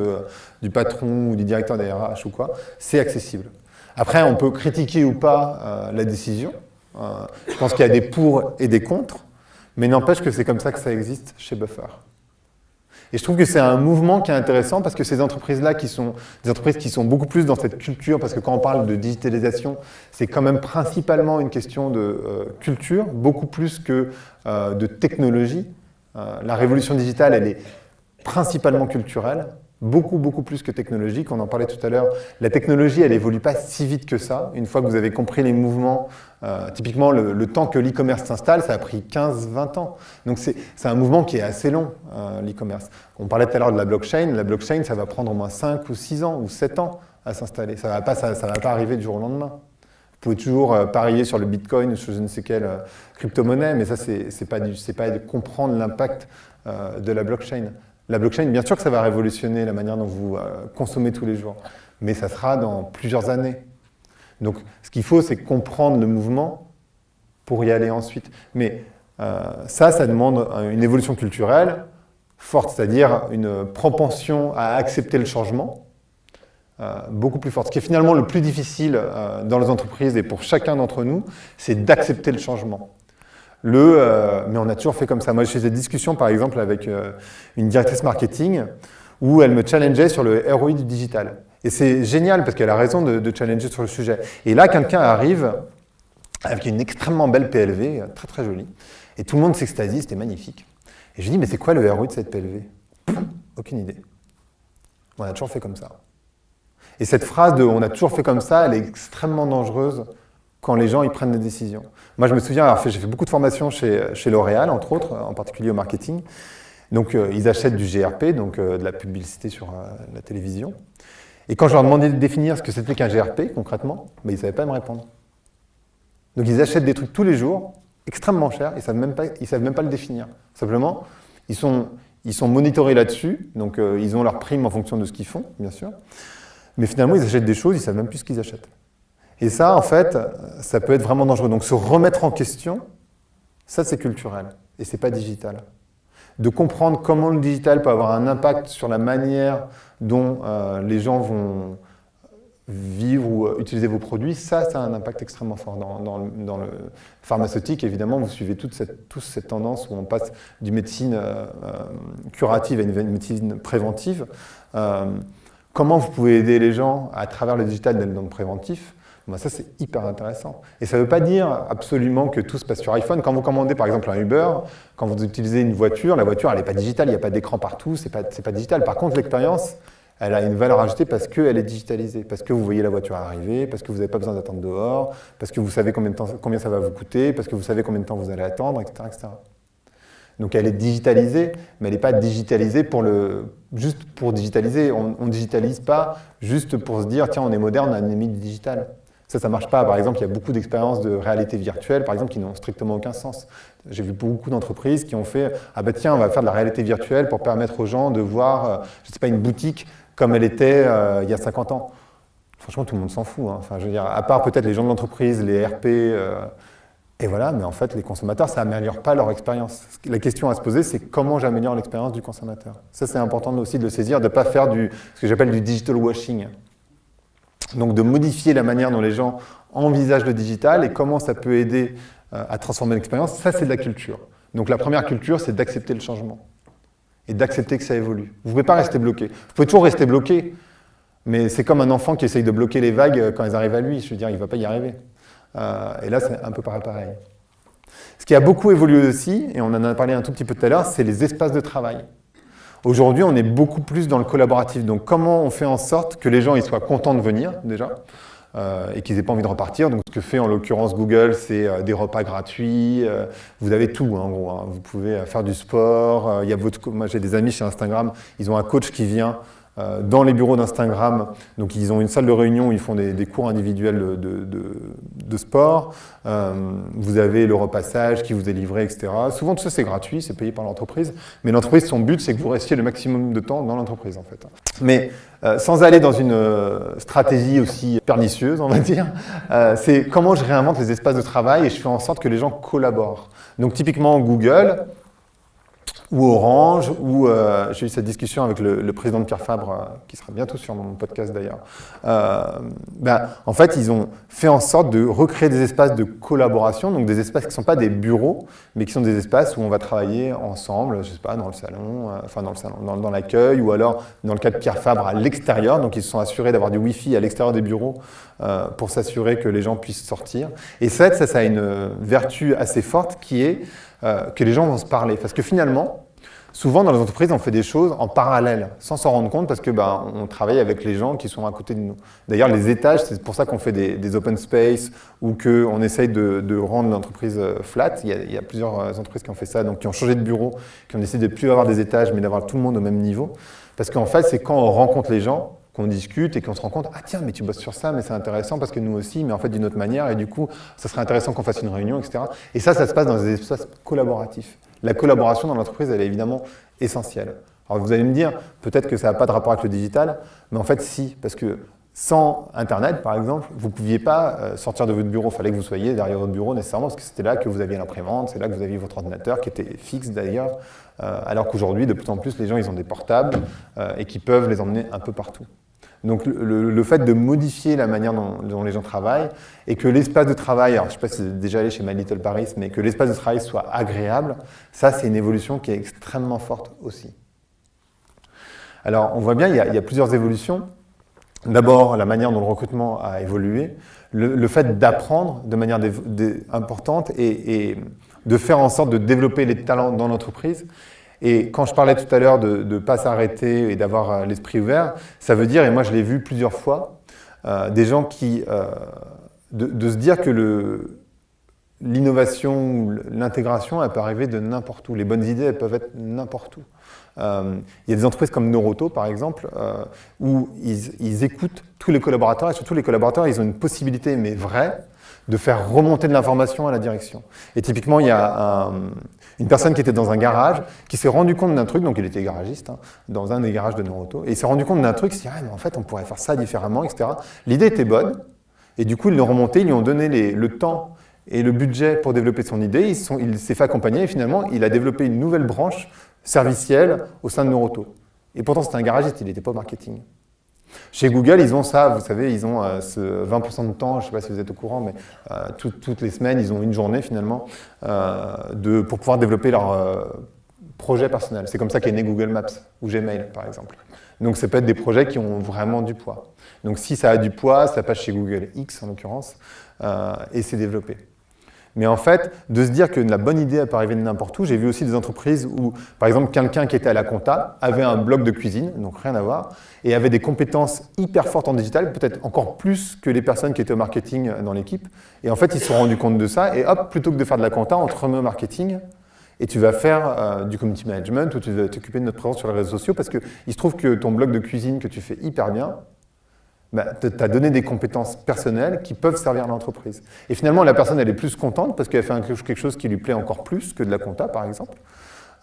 du patron ou du directeur des ou quoi, c'est accessible. Après, on peut critiquer ou pas euh, la décision, euh, je pense qu'il y a des pour et des contre, mais n'empêche que c'est comme ça que ça existe chez Buffer. Et je trouve que c'est un mouvement qui est intéressant parce que ces entreprises-là, qui sont des entreprises qui sont beaucoup plus dans cette culture, parce que quand on parle de digitalisation, c'est quand même principalement une question de euh, culture, beaucoup plus que euh, de technologie. Euh, la révolution digitale, elle est principalement culturelle beaucoup, beaucoup plus que technologique. On en parlait tout à l'heure. La technologie, elle évolue pas si vite que ça. Une fois que vous avez compris les mouvements, euh, typiquement, le, temps que l'e-commerce s'installe, ça a pris 15-20 ans. Donc, c'est un mouvement qui est assez long, euh, l'e-commerce. On parlait tout à l'heure de la blockchain. La blockchain, ça va prendre au moins 5 ou 6 ans ou 7 ans à s'installer. Ça ne va, pas, ça, va pas arriver du jour au lendemain. Vous pouvez toujours euh, parier sur le Bitcoin ou sur je ne sais quelle crypto-monnaie, mais ça, c'est pas, pas de comprendre l'impact de la blockchain. La blockchain, bien sûr que ça va révolutionner la manière dont vous euh, consommez tous les jours, mais ça sera dans plusieurs années. Donc ce qu'il faut, c'est comprendre le mouvement pour y aller ensuite. Mais euh, ça, ça demande une évolution culturelle forte, c'est-à-dire une propension à accepter le changement, euh, beaucoup plus forte. Ce qui est finalement le plus difficile dans les entreprises et pour chacun d'entre nous, c'est d'accepter le changement. Le, euh, mais on a toujours fait comme ça. Moi, j'ai des discussions, par exemple, avec euh, une directrice marketing où elle me challengeait sur le ROI du digital. Et c'est génial parce qu'elle a raison de, challenger sur le sujet. Et là, quelqu'un arrive avec une extrêmement belle PLV, très très jolie, et tout le monde s'extasie, c'était magnifique. Et je lui dis, mais c'est quoi le ROI de cette PLV Aucune idée. On a toujours fait comme ça. Et cette phrase de on a toujours fait comme ça, elle est extrêmement dangereuse quand les gens ils prennent des décisions. Moi, je me souviens, j'ai fait beaucoup de formations chez, L'Oréal, entre autres, en particulier au marketing. Donc, euh, ils achètent du GRP, donc euh, de la publicité sur euh, la télévision. Et quand je leur demandais de définir ce que c'était qu'un GRP, concrètement, ben, ils ne savaient pas me répondre. Donc, ils achètent des trucs tous les jours, extrêmement chers, ils ne savent, même pas, savent même pas le définir. Simplement, ils sont, ils sont monitorés là-dessus, donc ils ont leur prime en fonction de ce qu'ils font, bien sûr. Mais finalement, ils achètent des choses, ils ne savent même plus ce qu'ils achètent. Et ça, en fait, ça peut être vraiment dangereux. Donc se remettre en question, ça c'est culturel et c'est pas digital. De comprendre comment le digital peut avoir un impact sur la manière dont euh, les gens vont vivre ou euh, utiliser vos produits, ça, ça a un impact extrêmement fort. Dans, le pharmaceutique, évidemment, vous suivez toute cette, toute tendance où on passe d'une médecine euh, curative à une médecine préventive. comment vous pouvez aider les gens à travers le digital dans le préventif? Bah, ça, c'est hyper intéressant. Et ça ne veut pas dire absolument que tout se passe sur iPhone. Quand vous commandez par exemple un Uber, quand vous utilisez une voiture, la voiture, elle n'est pas digitale, il n'y a pas d'écran partout, ce n'est pas, digital. Par contre, l'expérience, elle a une valeur ajoutée parce qu'elle est digitalisée, parce que vous voyez la voiture arriver, parce que vous n'avez pas besoin d'attendre dehors, parce que vous savez combien, ça va vous coûter, parce que vous savez combien de temps vous allez attendre, etc. Donc elle est digitalisée, mais elle n'est pas digitalisée pour le, juste pour digitaliser. On ne digitalise pas juste pour se dire, tiens, on est moderne, on a mis du digital. Ça, ça ne marche pas. Par exemple, il y a beaucoup d'expériences de réalité virtuelle, par exemple, qui n'ont strictement aucun sens. J'ai vu beaucoup d'entreprises qui ont fait « Ah ben tiens, on va faire de la réalité virtuelle pour permettre aux gens de voir, euh, je ne sais pas, une boutique comme elle était euh, il y a 50 ans. » Franchement, tout le monde s'en fout. Hein. Enfin, je veux dire, à part peut-être les gens de l'entreprise, les RP, euh, et voilà, mais en fait, les consommateurs, ça n'améliore pas leur expérience. La question à se poser, c'est comment j'améliore l'expérience du consommateur. Ça, c'est important aussi de le saisir, de ne pas faire du, ce que j'appelle du digital washing. Donc de modifier la manière dont les gens envisagent le digital et comment ça peut aider euh, à transformer l'expérience, ça c'est de la culture. Donc la première culture, c'est d'accepter le changement. et d'accepter que ça évolue. Vous ne pouvez pas rester bloqué. Vous pouvez toujours rester bloqué, mais c'est comme un enfant qui essaye de bloquer les vagues quand elles arrivent à lui. Je veux dire, il ne va pas y arriver. Euh, et là, c'est un peu pareil. Ce qui a beaucoup évolué aussi, et on en a parlé un tout petit peu tout à l'heure, c'est les espaces de travail. Aujourd'hui, on est beaucoup plus dans le collaboratif. Donc, comment on fait en sorte que les gens ils soient contents de venir, déjà, euh, et qu'ils n'aient pas envie de repartir? Donc, ce que fait en l'occurrence Google, c'est euh, des repas gratuits. Euh, vous avez tout, hein, en gros. Hein. Vous pouvez faire du sport. y a moi, j'ai des amis chez Instagram, ils ont un coach qui vient dans les bureaux d'Instagram, donc ils ont une salle de réunion où ils font des, cours individuels de, sport. Euh, vous avez le repassage qui vous est livré, etc. Souvent, tout ça, c'est gratuit, c'est payé par l'entreprise. Mais l'entreprise, son but, c'est que vous restiez le maximum de temps dans l'entreprise, en fait. Mais euh, sans aller dans une stratégie aussi pernicieuse, on va dire, c'est comment je réinvente les espaces de travail et je fais en sorte que les gens collaborent. Donc, typiquement, Google, ou Orange, ou euh, j'ai eu cette discussion avec le, président de Pierre Fabre, euh, qui sera bientôt sur mon podcast d'ailleurs. Euh, ben, en fait, ils ont fait en sorte de recréer des espaces de collaboration, donc des espaces qui ne sont pas des bureaux, mais qui sont des espaces où on va travailler ensemble, je sais pas, dans le salon, enfin dans le salon, dans, l'accueil, ou alors dans le cas de Pierre Fabre à l'extérieur, donc ils se sont assurés d'avoir du Wi-Fi à l'extérieur des bureaux pour s'assurer que les gens puissent sortir. Et ça, ça a une vertu assez forte qui est euh, que les gens vont se parler. Parce que finalement, souvent dans les entreprises, on fait des choses en parallèle, sans s'en rendre compte, parce que ben, on travaille avec les gens qui sont à côté de nous. D'ailleurs, les étages, c'est pour ça qu'on fait des, open space ou qu'on essaye de, rendre l'entreprise euh, flat. Il y, a, plusieurs euh, entreprises qui ont fait ça, donc qui ont changé de bureau, qui ont décidé de plus avoir des étages, mais d'avoir tout le monde au même niveau. Parce qu'en fait, c'est quand on rencontre les gens qu'on discute et qu'on se rend compte, ah tiens, mais tu bosses sur ça, mais c'est intéressant parce que nous aussi, mais en fait d'une autre manière, et du coup, ça serait intéressant qu'on fasse une réunion, etc. Et ça, ça se passe dans des espaces collaboratifs. La collaboration dans l'entreprise, elle est évidemment essentielle. Alors vous allez me dire, peut-être que ça n'a pas de rapport avec le digital, mais en fait si, parce que sans Internet, par exemple, vous ne pouviez pas euh, sortir de votre bureau. Il fallait que vous soyez derrière votre bureau nécessairement, parce que c'était là que vous aviez l'imprimante, c'est là que vous aviez votre ordinateur, qui était fixe d'ailleurs, euh, alors qu'aujourd'hui, de plus en plus, les gens, ils ont des portables euh, et qui peuvent les emmener un peu partout. Donc le, fait de modifier la manière dont, les gens travaillent et que l'espace de travail, alors je ne sais pas si vous êtes déjà allé chez My Little Paris, mais que l'espace de travail soit agréable, ça c'est une évolution qui est extrêmement forte aussi. Alors on voit bien, il y a, plusieurs évolutions. D'abord, la manière dont le recrutement a évolué, le, fait d'apprendre de manière importante et de faire en sorte de développer les talents dans l'entreprise. Et quand je parlais tout à l'heure de ne pas s'arrêter et d'avoir euh, l'esprit ouvert, ça veut dire, et moi je l'ai vu plusieurs fois, euh, des gens qui... Euh, de, se dire que l'innovation ou l'intégration, elle peut arriver de n'importe où. Les bonnes idées, elles peuvent être n'importe où. il y a des entreprises comme Noroto, par exemple, où ils, ils, écoutent tous les collaborateurs, et surtout les collaborateurs, ils ont une possibilité, mais vraie, de faire remonter de l'information à la direction. Et typiquement, il y a une personne qui était dans un garage, qui s'est rendu compte d'un truc, donc il était garagiste, hein, dans un des garages de Noroto, et il s'est rendu compte d'un truc, il s'est dit, ah, mais en fait, on pourrait faire ça différemment, etc. L'idée était bonne, et du coup, ils l'ont remonté, ils lui ont donné le temps et le budget pour développer son idée, il s'est fait accompagner, et finalement, il a développé une nouvelle branche servicielle au sein de Noroto. Et pourtant, c'était un garagiste, il n'était pas marketing. Chez Google, ils ont ça, vous savez, ils ont euh, ce 20% de temps, je ne sais pas si vous êtes au courant, mais euh, toutes les semaines, ils ont une journée finalement euh, de, pour pouvoir développer leur projet personnel. C'est comme ça qu'est né Google Maps ou Gmail, par exemple. Donc, ça peut être des projets qui ont vraiment du poids. Donc, si ça a du poids, ça passe chez Google X en l'occurrence, et c'est développé. Mais en fait, de se dire que la bonne idée peut arriver de n'importe où, j'ai vu aussi des entreprises où, par exemple, quelqu'un qui était à la compta avait un blog de cuisine, donc rien à voir, et avait des compétences hyper fortes en digital, peut-être encore plus que les personnes qui étaient au marketing dans l'équipe. Et en fait, ils se sont rendus compte de ça, et hop, plutôt que de faire de la compta, on te remet au marketing, et tu vas faire euh, du community management, ou tu vas t'occuper de notre présence sur les réseaux sociaux, parce qu'il se trouve que ton blog de cuisine que tu fais hyper bien, bah, tu as donné des compétences personnelles qui peuvent servir l'entreprise. Et finalement, la personne, elle est plus contente parce qu'elle fait quelque chose qui lui plaît encore plus que de la compta, par exemple.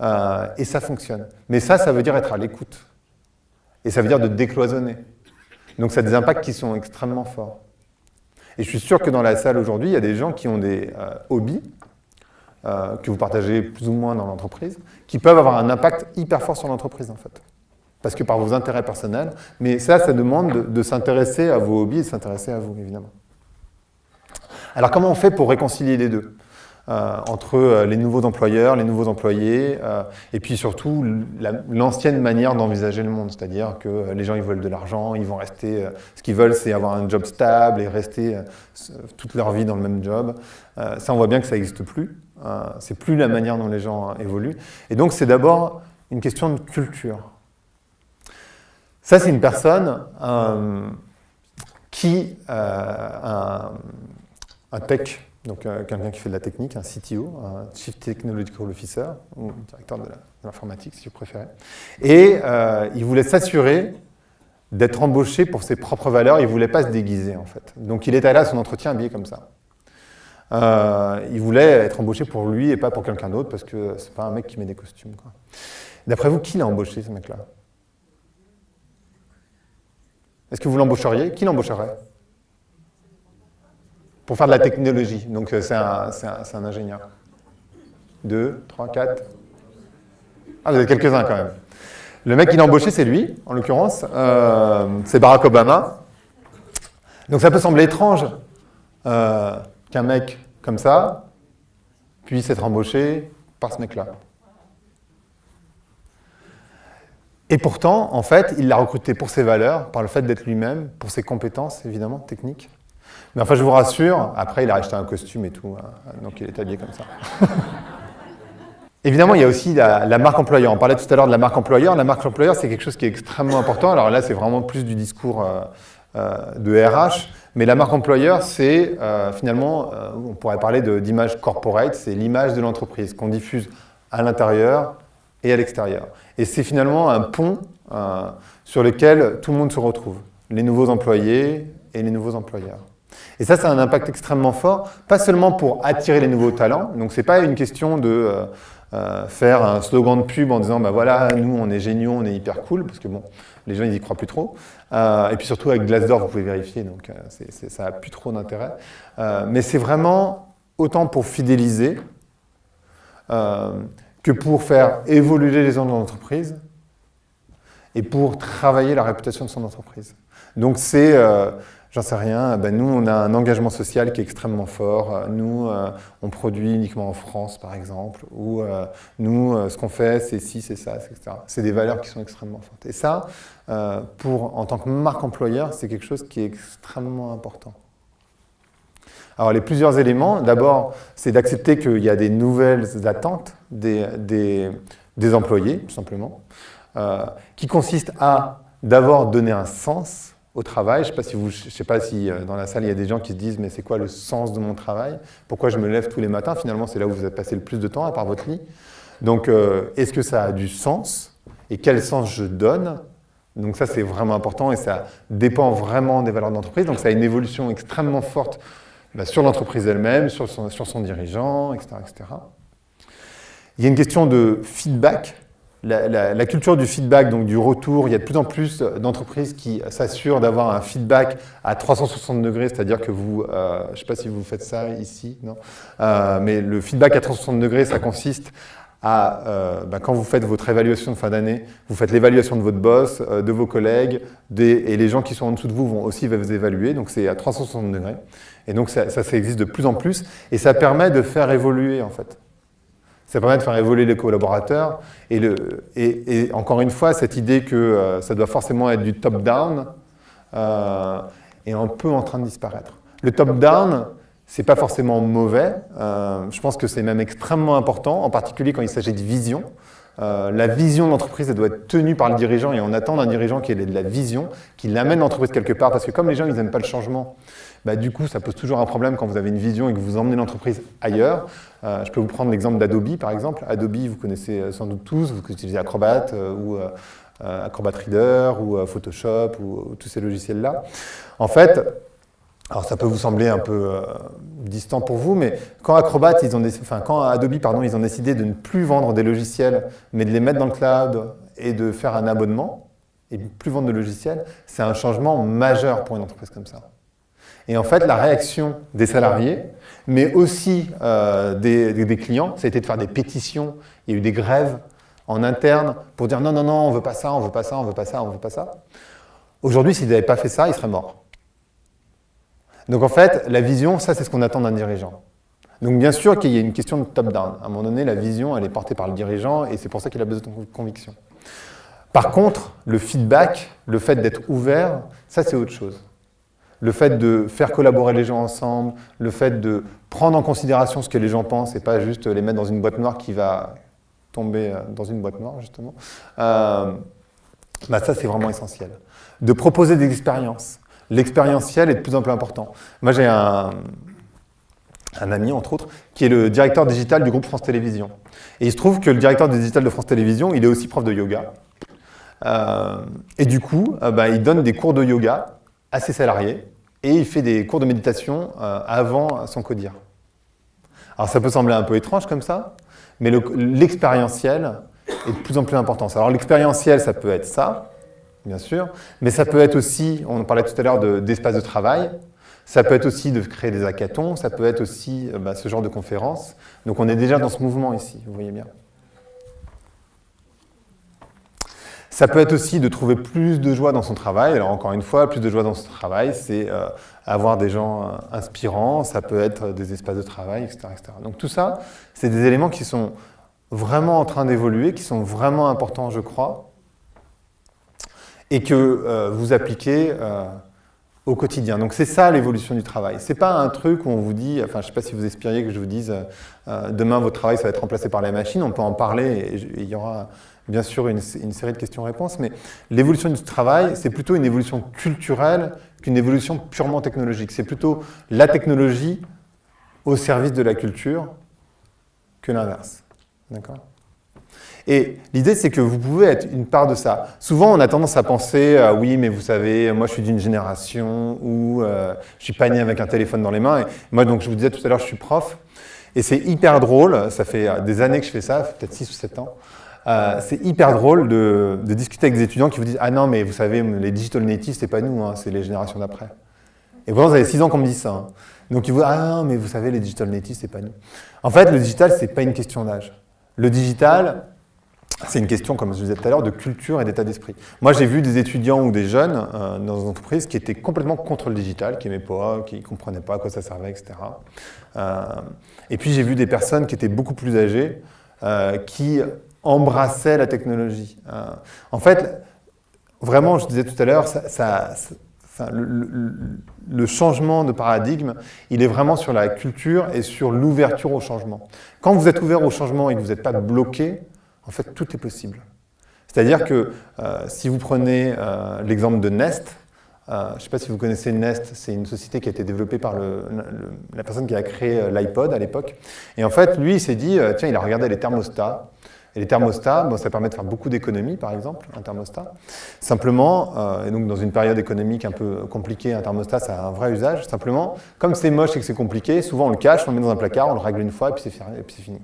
Euh, et ça fonctionne. Mais ça, ça veut dire être à l'écoute. Et ça veut dire de décloisonner. Donc ça a des impacts qui sont extrêmement forts. Et je suis sûr que dans la salle aujourd'hui, il y a des gens qui ont des euh, hobbies, euh, que vous partagez plus ou moins dans l'entreprise, qui peuvent avoir un impact hyper fort sur l'entreprise en fait parce que par vos intérêts personnels. Mais ça, ça demande de, s'intéresser à vos hobbies et de s'intéresser à vous, évidemment. Alors comment on fait pour réconcilier les deux euh, entre euh, les nouveaux employeurs, les nouveaux employés, euh, et puis surtout l'ancienne manière d'envisager le monde, c'est-à-dire que les gens ils veulent de l'argent, ils vont rester, ce qu'ils veulent c'est avoir un job stable et rester toute leur vie dans le même job. ça on voit bien que ça n'existe plus, c'est plus la manière dont les gens évoluent, et donc c'est d'abord une question de culture. Ça c'est une personne qui, un, un tech donc euh, quelqu'un qui fait de la technique, un CTO, un Chief Technological Officer, ou directeur de l'informatique si vous préférez. Et euh, il voulait s'assurer d'être embauché pour ses propres valeurs, il ne voulait pas se déguiser en fait. Donc il est allé à son entretien habillé comme ça. Euh, il voulait être embauché pour lui et pas pour quelqu'un d'autre parce que c'est pas un mec qui met des costumes. D'après vous, qui l'a embauché ce mec-là? Est-ce que vous l'embaucheriez? Qui l'embaucherait? Pour faire de la technologie. Donc euh, c'est un, ingénieur. Deux, trois, quatre. Ah, vous avez quelques-uns quand même. Le mec qui l'a embauché, c'est lui, en l'occurrence. Euh, c'est Barack Obama. Donc ça peut sembler étrange euh, qu'un mec comme ça puisse être embauché par ce mec-là. Et pourtant, en fait, il l'a recruté pour ses valeurs, par le fait d'être lui-même, pour ses compétences, évidemment, techniques. Mais enfin, je vous rassure, après, il a acheté un costume et tout, hein. donc il est habillé comme ça. [LAUGHS] Évidemment, il y a aussi la, marque employeur. On parlait tout à l'heure de la marque employeur. La marque employeur, c'est quelque chose qui est extrêmement important. Alors là, c'est vraiment plus du discours euh, euh, de RH. Mais la marque employeur, c'est euh, finalement, on pourrait parler d'image corporate, c'est l'image de l'entreprise qu'on diffuse à l'intérieur et à l'extérieur. Et c'est finalement un pont sur lequel tout le monde se retrouve. Les nouveaux employés et les nouveaux employeurs. Et ça, ça a un impact extrêmement fort, pas seulement pour attirer les nouveaux talents, donc ce n'est pas une question de euh, euh, faire un slogan de pub en disant bah voilà, nous on est géniaux, on est hyper cool, parce que bon, les gens ils y croient plus trop. Euh, et puis surtout avec Glassdoor, vous pouvez vérifier, donc ça n'a plus trop d'intérêt. mais c'est vraiment autant pour fidéliser que pour faire évoluer les gens de l'entreprise et pour travailler la réputation de son entreprise. Donc c'est J'en sais rien. Ben, nous, on a un engagement social qui est extrêmement fort. Nous, euh, on produit uniquement en France, par exemple. Ou euh, nous, euh, ce qu'on fait, c'est ci, c'est ça, etc. C'est des valeurs qui sont extrêmement fortes. Et ça, pour, en tant que marque employeur, c'est quelque chose qui est extrêmement important. Alors, les plusieurs éléments, d'abord, c'est d'accepter qu'il y a des nouvelles attentes des, des, employés, tout simplement, qui consistent à d'abord donner un sens au travail. Je ne sais pas si, vous, je sais pas si euh, dans la salle, il y a des gens qui se disent « mais c'est quoi le sens de mon travail? Pourquoi je me lève tous les matins ?» Finalement, c'est là où vous avez passé le plus de temps, à part votre lit. Donc, euh, est-ce que ça a du sens? Et quel sens je donne? Donc ça, c'est vraiment important et ça dépend vraiment des valeurs d'entreprise. Donc ça a une évolution extrêmement forte bah, sur l'entreprise elle-même, sur son, sur son dirigeant, etc., etc. Il y a une question de feedback la, culture du feedback, donc du retour, il y a de plus en plus d'entreprises qui s'assurent d'avoir un feedback à 360 degrés, c'est-à-dire que vous, euh, je ne sais pas si vous faites ça ici, non euh, mais le feedback à 360 degrés, ça consiste à, euh, ben, quand vous faites votre évaluation de fin d'année, vous faites l'évaluation de votre boss, de vos collègues, et les gens qui sont en dessous de vous vont aussi vous évaluer, donc c'est à 360 degrés. Et donc ça, existe de plus en plus, et ça permet de faire évoluer en fait. Ça permet de faire évoluer les collaborateurs. Et, encore une fois, cette idée que euh, ça doit forcément être du top-down euh, est un peu en train de disparaître. Le top-down, c'est pas forcément mauvais. Euh, je pense que c'est même extrêmement important, en particulier quand il s'agit de vision. La vision de l'entreprise, elle doit être tenue par le dirigeant et on attend d'un dirigeant qui ait de la vision, qu'il amène l'entreprise quelque part. Parce que comme les gens, ils n'aiment pas le changement, bah, du coup, ça pose toujours un problème quand vous avez une vision et que vous emmenez l'entreprise ailleurs. Euh, je peux vous prendre l'exemple d'Adobe, par exemple. Adobe, vous connaissez euh, sans doute tous, vous utilisez Acrobat euh, ou Acrobat Reader ou Photoshop ou, tous ces logiciels-là. En fait, alors ça peut vous sembler un peu distant pour vous, mais quand Acrobat, ils ont enfin, quand Adobe, pardon, ils ont décidé de ne plus vendre des logiciels, mais de les mettre dans le cloud et de faire un abonnement, et plus vendre de logiciels, c'est un changement majeur pour une entreprise comme ça. Et en fait, la réaction des salariés, mais aussi euh, des, clients, ça a été de faire des pétitions, il y a eu des grèves en interne pour dire non, non, non, on ne veut pas ça, on ne veut pas ça, on veut pas ça, on veut pas ça. Aujourd'hui, s'ils n'avaient pas fait ça, ils seraient morts. Donc en fait, la vision, ça c'est ce qu'on attend d'un dirigeant. Donc bien sûr qu'il y a une question de top-down. À un moment donné, la vision, elle est portée par le dirigeant et c'est pour ça qu'il a besoin de conviction. Par contre, le feedback, le fait d'être ouvert, ça c'est autre chose. Le fait de faire collaborer les gens ensemble, le fait de prendre en considération ce que les gens pensent et pas juste les mettre dans une boîte noire qui va tomber euh, dans une boîte noire, justement, euh, bah ça c'est vraiment essentiel. De proposer des expériences. L'expérientiel est de plus en plus important. Moi j'ai un, un ami, entre autres, qui est le directeur digital du groupe France Télévisions. Et il se trouve que le directeur digital de France Télévisions, il est aussi prof de yoga. Euh, et du coup, euh, bah, il donne des cours de yoga à ses salariés et il fait des cours de méditation euh, avant son codir. Alors ça peut sembler un peu étrange comme ça, mais l'expérientiel est de plus en plus important. Alors l'expérientiel, ça peut être ça, bien sûr, mais ça peut être aussi, on parlait tout à l'heure d'espace de, travail, ça peut être aussi de créer des hackathons, ça peut être aussi bah, ce genre de conférences. Donc on est déjà dans ce mouvement ici, vous voyez bien. Ça peut être aussi de trouver plus de joie dans son travail. Alors encore une fois, plus de joie dans son travail, c'est euh, avoir des gens euh, inspirants, ça peut être des espaces de travail, etc. Donc tout ça, c'est des éléments qui sont vraiment en train d'évoluer, qui sont vraiment importants, je crois, et que euh, vous appliquez au quotidien. Donc c'est ça l'évolution du travail. C'est pas un truc où on vous dit, enfin je sais pas si vous espériez que je vous dise, demain votre travail ça va être remplacé par la machine, on peut en parler et il y aura bien sûr une, série de questions-réponses, mais l'évolution du travail, c'est plutôt une évolution culturelle qu'une évolution purement technologique. C'est plutôt la technologie au service de la culture que l'inverse. D'accord? Et l'idée, c'est que vous pouvez être une part de ça. Souvent, on a tendance à penser euh, oui, mais vous savez, moi, je suis d'une génération où euh, je suis pas né avec un téléphone dans les mains. Et moi, donc, je vous disais tout à l'heure, je suis prof. Et c'est hyper drôle, ça fait euh, des années que je fais ça, peut-être 6 ou 7 ans. Euh, c'est hyper drôle de, discuter avec des étudiants qui vous disent « Ah non, mais vous savez, les digital natives, c'est pas nous, hein, c'est les générations d'après. » Et pourtant, vous avez 6 ans qu'on me dit ça. Hein. Donc ils vous disent « Ah non, mais vous savez, les digital natives, c'est pas nous. » En fait, le digital, c'est pas une question d'âge. Le digital, c'est une question, comme je vous disais tout à l'heure, de culture et d'état d'esprit. Moi, j'ai vu des étudiants ou des jeunes euh, dans des entreprises qui étaient complètement contre le digital, qui n'aimaient pas, qui ne comprenaient pas à quoi ça servait, etc. Euh, et puis, j'ai vu des personnes qui étaient beaucoup plus âgées, qui embrassait la technologie. Euh, en fait, vraiment, je disais tout à l'heure, ça, le, changement de paradigme, il est vraiment sur la culture et sur l'ouverture au changement. Quand vous êtes ouvert au changement et que vous n'êtes pas bloqué, en fait, tout est possible. C'est-à-dire que euh, si vous prenez euh, l'exemple de Nest, je ne sais pas si vous connaissez Nest, c'est une société qui a été développée par la personne qui a créé l'iPod à l'époque. Et en fait, lui, il s'est dit, tiens, il a regardé les thermostats, et les thermostats, bon, ça permet de faire beaucoup d'économies, par exemple, un thermostat. Simplement, euh, et donc dans une période économique un peu compliquée, un thermostat, ça a un vrai usage. Simplement, comme c'est moche et que c'est compliqué, souvent on le cache, on le met dans un placard, on le règle une fois et puis c'est fini.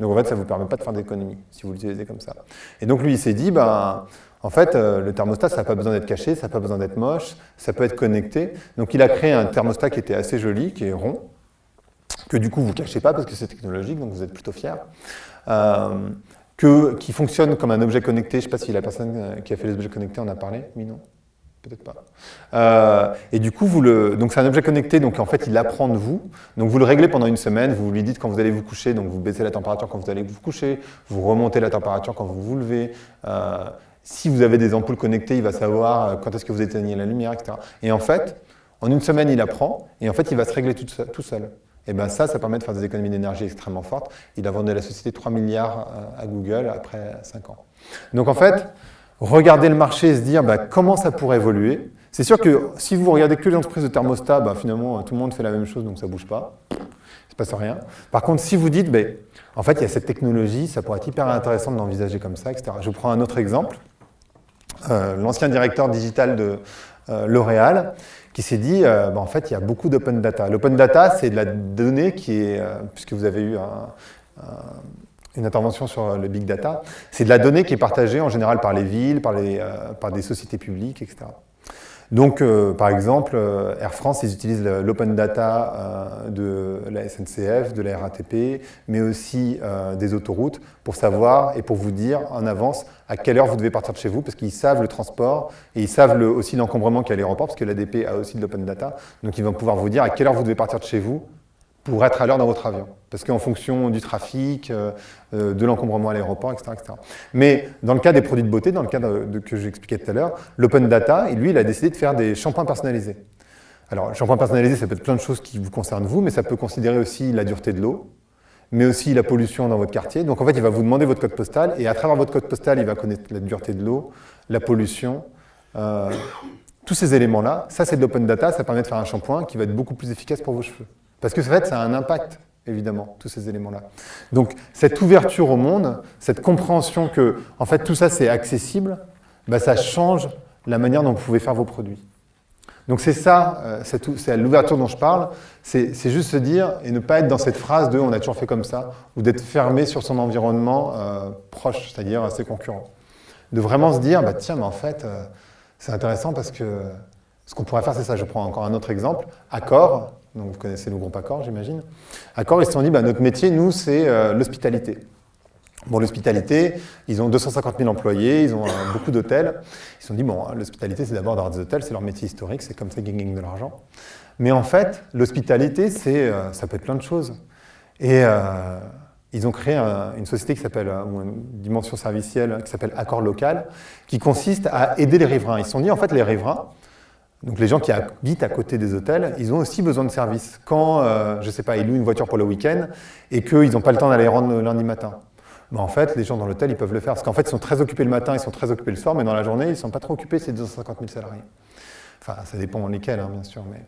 Donc en fait, ça ne vous permet pas de faire d'économies si vous l'utilisez comme ça. Et donc lui, il s'est dit, ben, en fait, euh, le thermostat, ça n'a pas besoin d'être caché, ça n'a pas besoin d'être moche, ça peut être connecté. Donc il a créé un thermostat qui était assez joli, qui est rond, que du coup vous ne cachez pas parce que c'est technologique, donc vous êtes plutôt fier. Euh, qui fonctionne comme un objet connecté. Je ne sais pas si la personne euh, qui a fait les objets connectés en a parlé. Oui, non Peut-être pas. Euh, et du coup, donc c'est un objet connecté, donc en fait, il apprend de vous. Donc vous le réglez pendant une semaine, vous lui dites quand vous allez vous coucher, donc vous baissez la température quand vous allez vous coucher, vous remontez la température quand vous vous levez. Euh, si vous avez des ampoules connectées, il va savoir quand est-ce que vous éteignez la lumière, etc. Et en fait, en une semaine, il apprend, et en fait, il va se régler tout seul. Et bien ça, ça permet de faire des économies d'énergie extrêmement fortes. Il a vendu la société 3 milliards euh, à Google après 5 ans. Donc en fait, regarder le marché et se dire bah, comment ça pourrait évoluer. C'est sûr que si vous regardez que les entreprises de thermostat, bah, finalement tout le monde fait la même chose donc ça ne bouge pas. Il ne se passe rien. Par contre, si vous dites, bah, en fait il y a cette technologie, ça pourrait être hyper intéressant de l'envisager comme ça, etc. Je vous prends un autre exemple. Euh, l'ancien directeur digital de euh, L'Oréal, qui s'est dit, euh, bah, en fait, il y a beaucoup d'open data. L'open data, c'est de la donnée qui est, puisque vous avez eu une intervention sur le big data, c'est de la donnée qui est partagée en général par les villes, par, les, par des sociétés publiques, etc. Donc, euh, par exemple, euh, Air France, ils utilisent l'open data euh, de la SNCF, de la RATP, mais aussi des autoroutes pour savoir et pour vous dire en avance à quelle heure vous devez partir de chez vous, parce qu'ils savent le transport et ils savent aussi l'encombrement qu'il y a à l'aéroport, parce que l'ADP a aussi de l'open data. Donc, ils vont pouvoir vous dire à quelle heure vous devez partir de chez vous pour être à l'heure dans votre avion. Parce qu'en fonction du trafic, euh, euh, de l'encombrement à l'aéroport, etc., etc., Mais dans le cas des produits de beauté, dans le cas que j'expliquais tout à l'heure, l'open data, lui, il a décidé de faire des shampoings personnalisés. Alors, shampoing personnalisé, ça peut être plein de choses qui vous concernent vous, mais ça peut considérer aussi la dureté de l'eau, mais aussi la pollution dans votre quartier. Donc en fait, il va vous demander votre code postal, et à travers votre code postal, il va connaître la dureté de l'eau, la pollution, euh, tous ces éléments-là. Ça, c'est de l'open data, ça permet de faire un shampoing qui va être beaucoup plus efficace pour vos cheveux. Parce que en fait, ça a un impact, évidemment, tous ces éléments-là. Donc cette ouverture au monde, cette compréhension que en fait, tout ça, c'est accessible, bah, ça change la manière dont vous pouvez faire vos produits. Donc c'est ça, euh, c'est l'ouverture dont je parle, c'est juste se dire et ne pas être dans cette phrase de « on a toujours fait comme ça » ou d'être fermé sur son environnement euh, proche, c'est-à-dire ses concurrents. De vraiment se dire bah, « tiens, mais en fait, euh, c'est intéressant parce que ce qu'on pourrait faire, c'est ça. Je prends encore un autre exemple. Accor, donc vous connaissez le groupe Accor, j'imagine. Accor, ils se sont dit, bah, notre métier, nous, c'est l'hospitalité. Bon, l'hospitalité, ils ont 250 000 employés, ils ont euh, beaucoup d'hôtels. Ils se sont dit, bon, l'hospitalité, c'est d'abord d'avoir des hôtels, c'est leur métier historique, c'est comme ça qu'ils gagnent de l'argent. Mais en fait, l'hospitalité, euh, ça peut être plein de choses. Et euh, ils ont créé une société qui s'appelle, ou une dimension servicielle qui s'appelle Accord Local, qui consiste à aider les riverains. Ils se sont dit, en fait, les riverains, donc les gens qui habitent à côté des hôtels, ils ont aussi besoin de services. Quand, je ne sais pas, ils louent une voiture pour le week-end et qu'ils n'ont pas le temps d'aller rendre le lundi matin. Bah, en fait, les gens dans l'hôtel, ils peuvent le faire. Parce qu'en fait, ils sont très occupés le matin, ils sont très occupés le soir, mais dans la journée, ils ne sont pas trop occupés, c'est 250 000 salariés. Enfin, ça dépend lesquels, hein, bien sûr. Mais...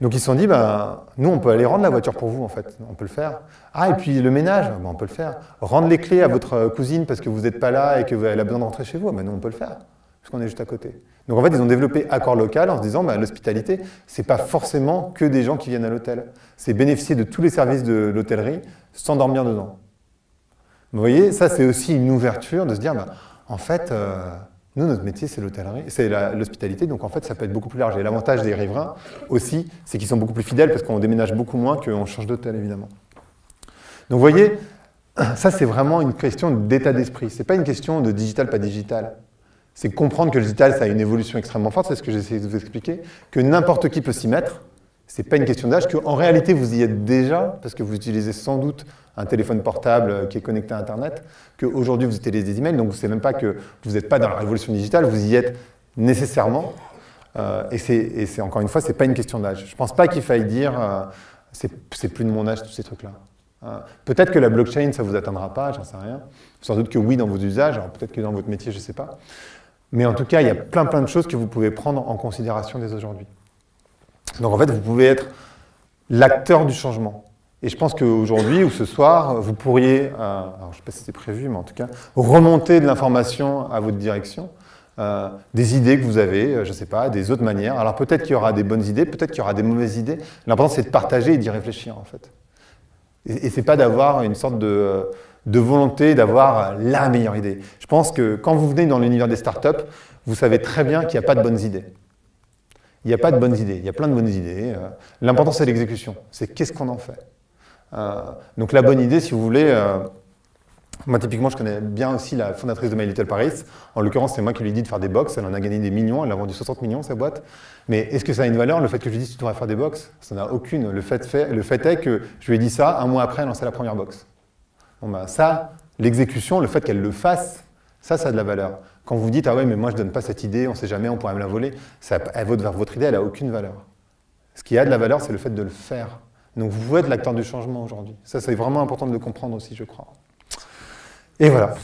Donc ils se sont dit, ben, nous, on peut aller rendre la voiture pour vous, en fait. On peut le faire. Ah, et puis le ménage, ben, on peut le faire. Rendre les clés à votre cousine parce que vous n'êtes pas là et qu'elle a besoin de rentrer chez vous, ben, nous, on peut le faire. Parce qu'on est juste à côté. Donc en fait, ils ont développé Accord Local en se disant, ben, l'hospitalité, ce n'est pas forcément que des gens qui viennent à l'hôtel. C'est bénéficier de tous les services de l'hôtellerie sans dormir dedans. Vous voyez, ça c'est aussi une ouverture de se dire, bah, en fait, euh, nous, notre métier, c'est l'hôtellerie, c'est l'hospitalité, donc en fait, ça peut être beaucoup plus large. Et l'avantage des riverains aussi, c'est qu'ils sont beaucoup plus fidèles parce qu'on déménage beaucoup moins qu'on change d'hôtel, évidemment. Donc vous voyez, ça c'est vraiment une question d'état d'esprit. Ce n'est pas une question de digital, pas digital. C'est comprendre que le digital, ça a une évolution extrêmement forte, c'est ce que j'essaie de vous expliquer, que n'importe qui peut s'y mettre, ce n'est pas une question d'âge, qu'en réalité vous y êtes déjà, parce que vous utilisez sans doute un téléphone portable qui est connecté à Internet, qu'aujourd'hui vous utilisez des emails, donc ce n'est même pas que vous n'êtes pas dans la révolution digitale, vous y êtes nécessairement. Euh, et c'est encore une fois, ce n'est pas une question d'âge. Je ne pense pas qu'il faille dire euh, c'est plus de mon âge, tous ces trucs-là. Euh, peut-être que la blockchain, ça ne vous atteindra pas, j'en sais rien. Sans doute que oui dans vos usages, peut-être que dans votre métier, je ne sais pas. Mais en tout cas, il y a plein plein de choses que vous pouvez prendre en considération dès aujourd'hui. Donc en fait, vous pouvez être l'acteur du changement. Et je pense qu'aujourd'hui ou ce soir, vous pourriez, euh, alors je ne sais pas si c'est prévu, mais en tout cas, remonter de l'information à votre direction, euh, des idées que vous avez, euh, je ne sais pas, des autres manières. Alors peut-être qu'il y aura des bonnes idées, peut-être qu'il y aura des mauvaises idées. L'important, c'est de partager et d'y réfléchir, en fait. Et, et ce n'est pas d'avoir une sorte de, de volonté d'avoir la meilleure idée. Je pense que quand vous venez dans l'univers des startups, vous savez très bien qu'il n'y a pas de bonnes idées. Il n'y a pas de bonnes idées, il y a plein de bonnes idées. Euh. L'important, c'est l'exécution. C'est qu'est-ce qu'on en fait. Euh, donc la bonne idée, si vous voulez, euh, moi typiquement, je connais bien aussi la fondatrice de My Little Paris. En l'occurrence, c'est moi qui lui ai dit de faire des box. Elle en a gagné des millions, elle a vendu 60 millions, sa boîte. Mais est-ce que ça a une valeur, le fait que je lui dise tu devrais faire des box? Ça n'a aucune. Le fait, est que je lui ai dit ça, un mois après, elle a lancé la première box. Ça, l'exécution, le fait qu'elle le fasse, ça, ça a de la valeur. Quand vous dites, ah ouais, mais moi je ne donne pas cette idée, on ne sait jamais, on pourrait me la voler, votre, votre idée, elle n'a aucune valeur. Ce qui a de la valeur, c'est le fait de le faire. Donc vous êtes l'acteur du changement aujourd'hui. Ça, c'est vraiment important de le comprendre aussi, je crois. Et voilà.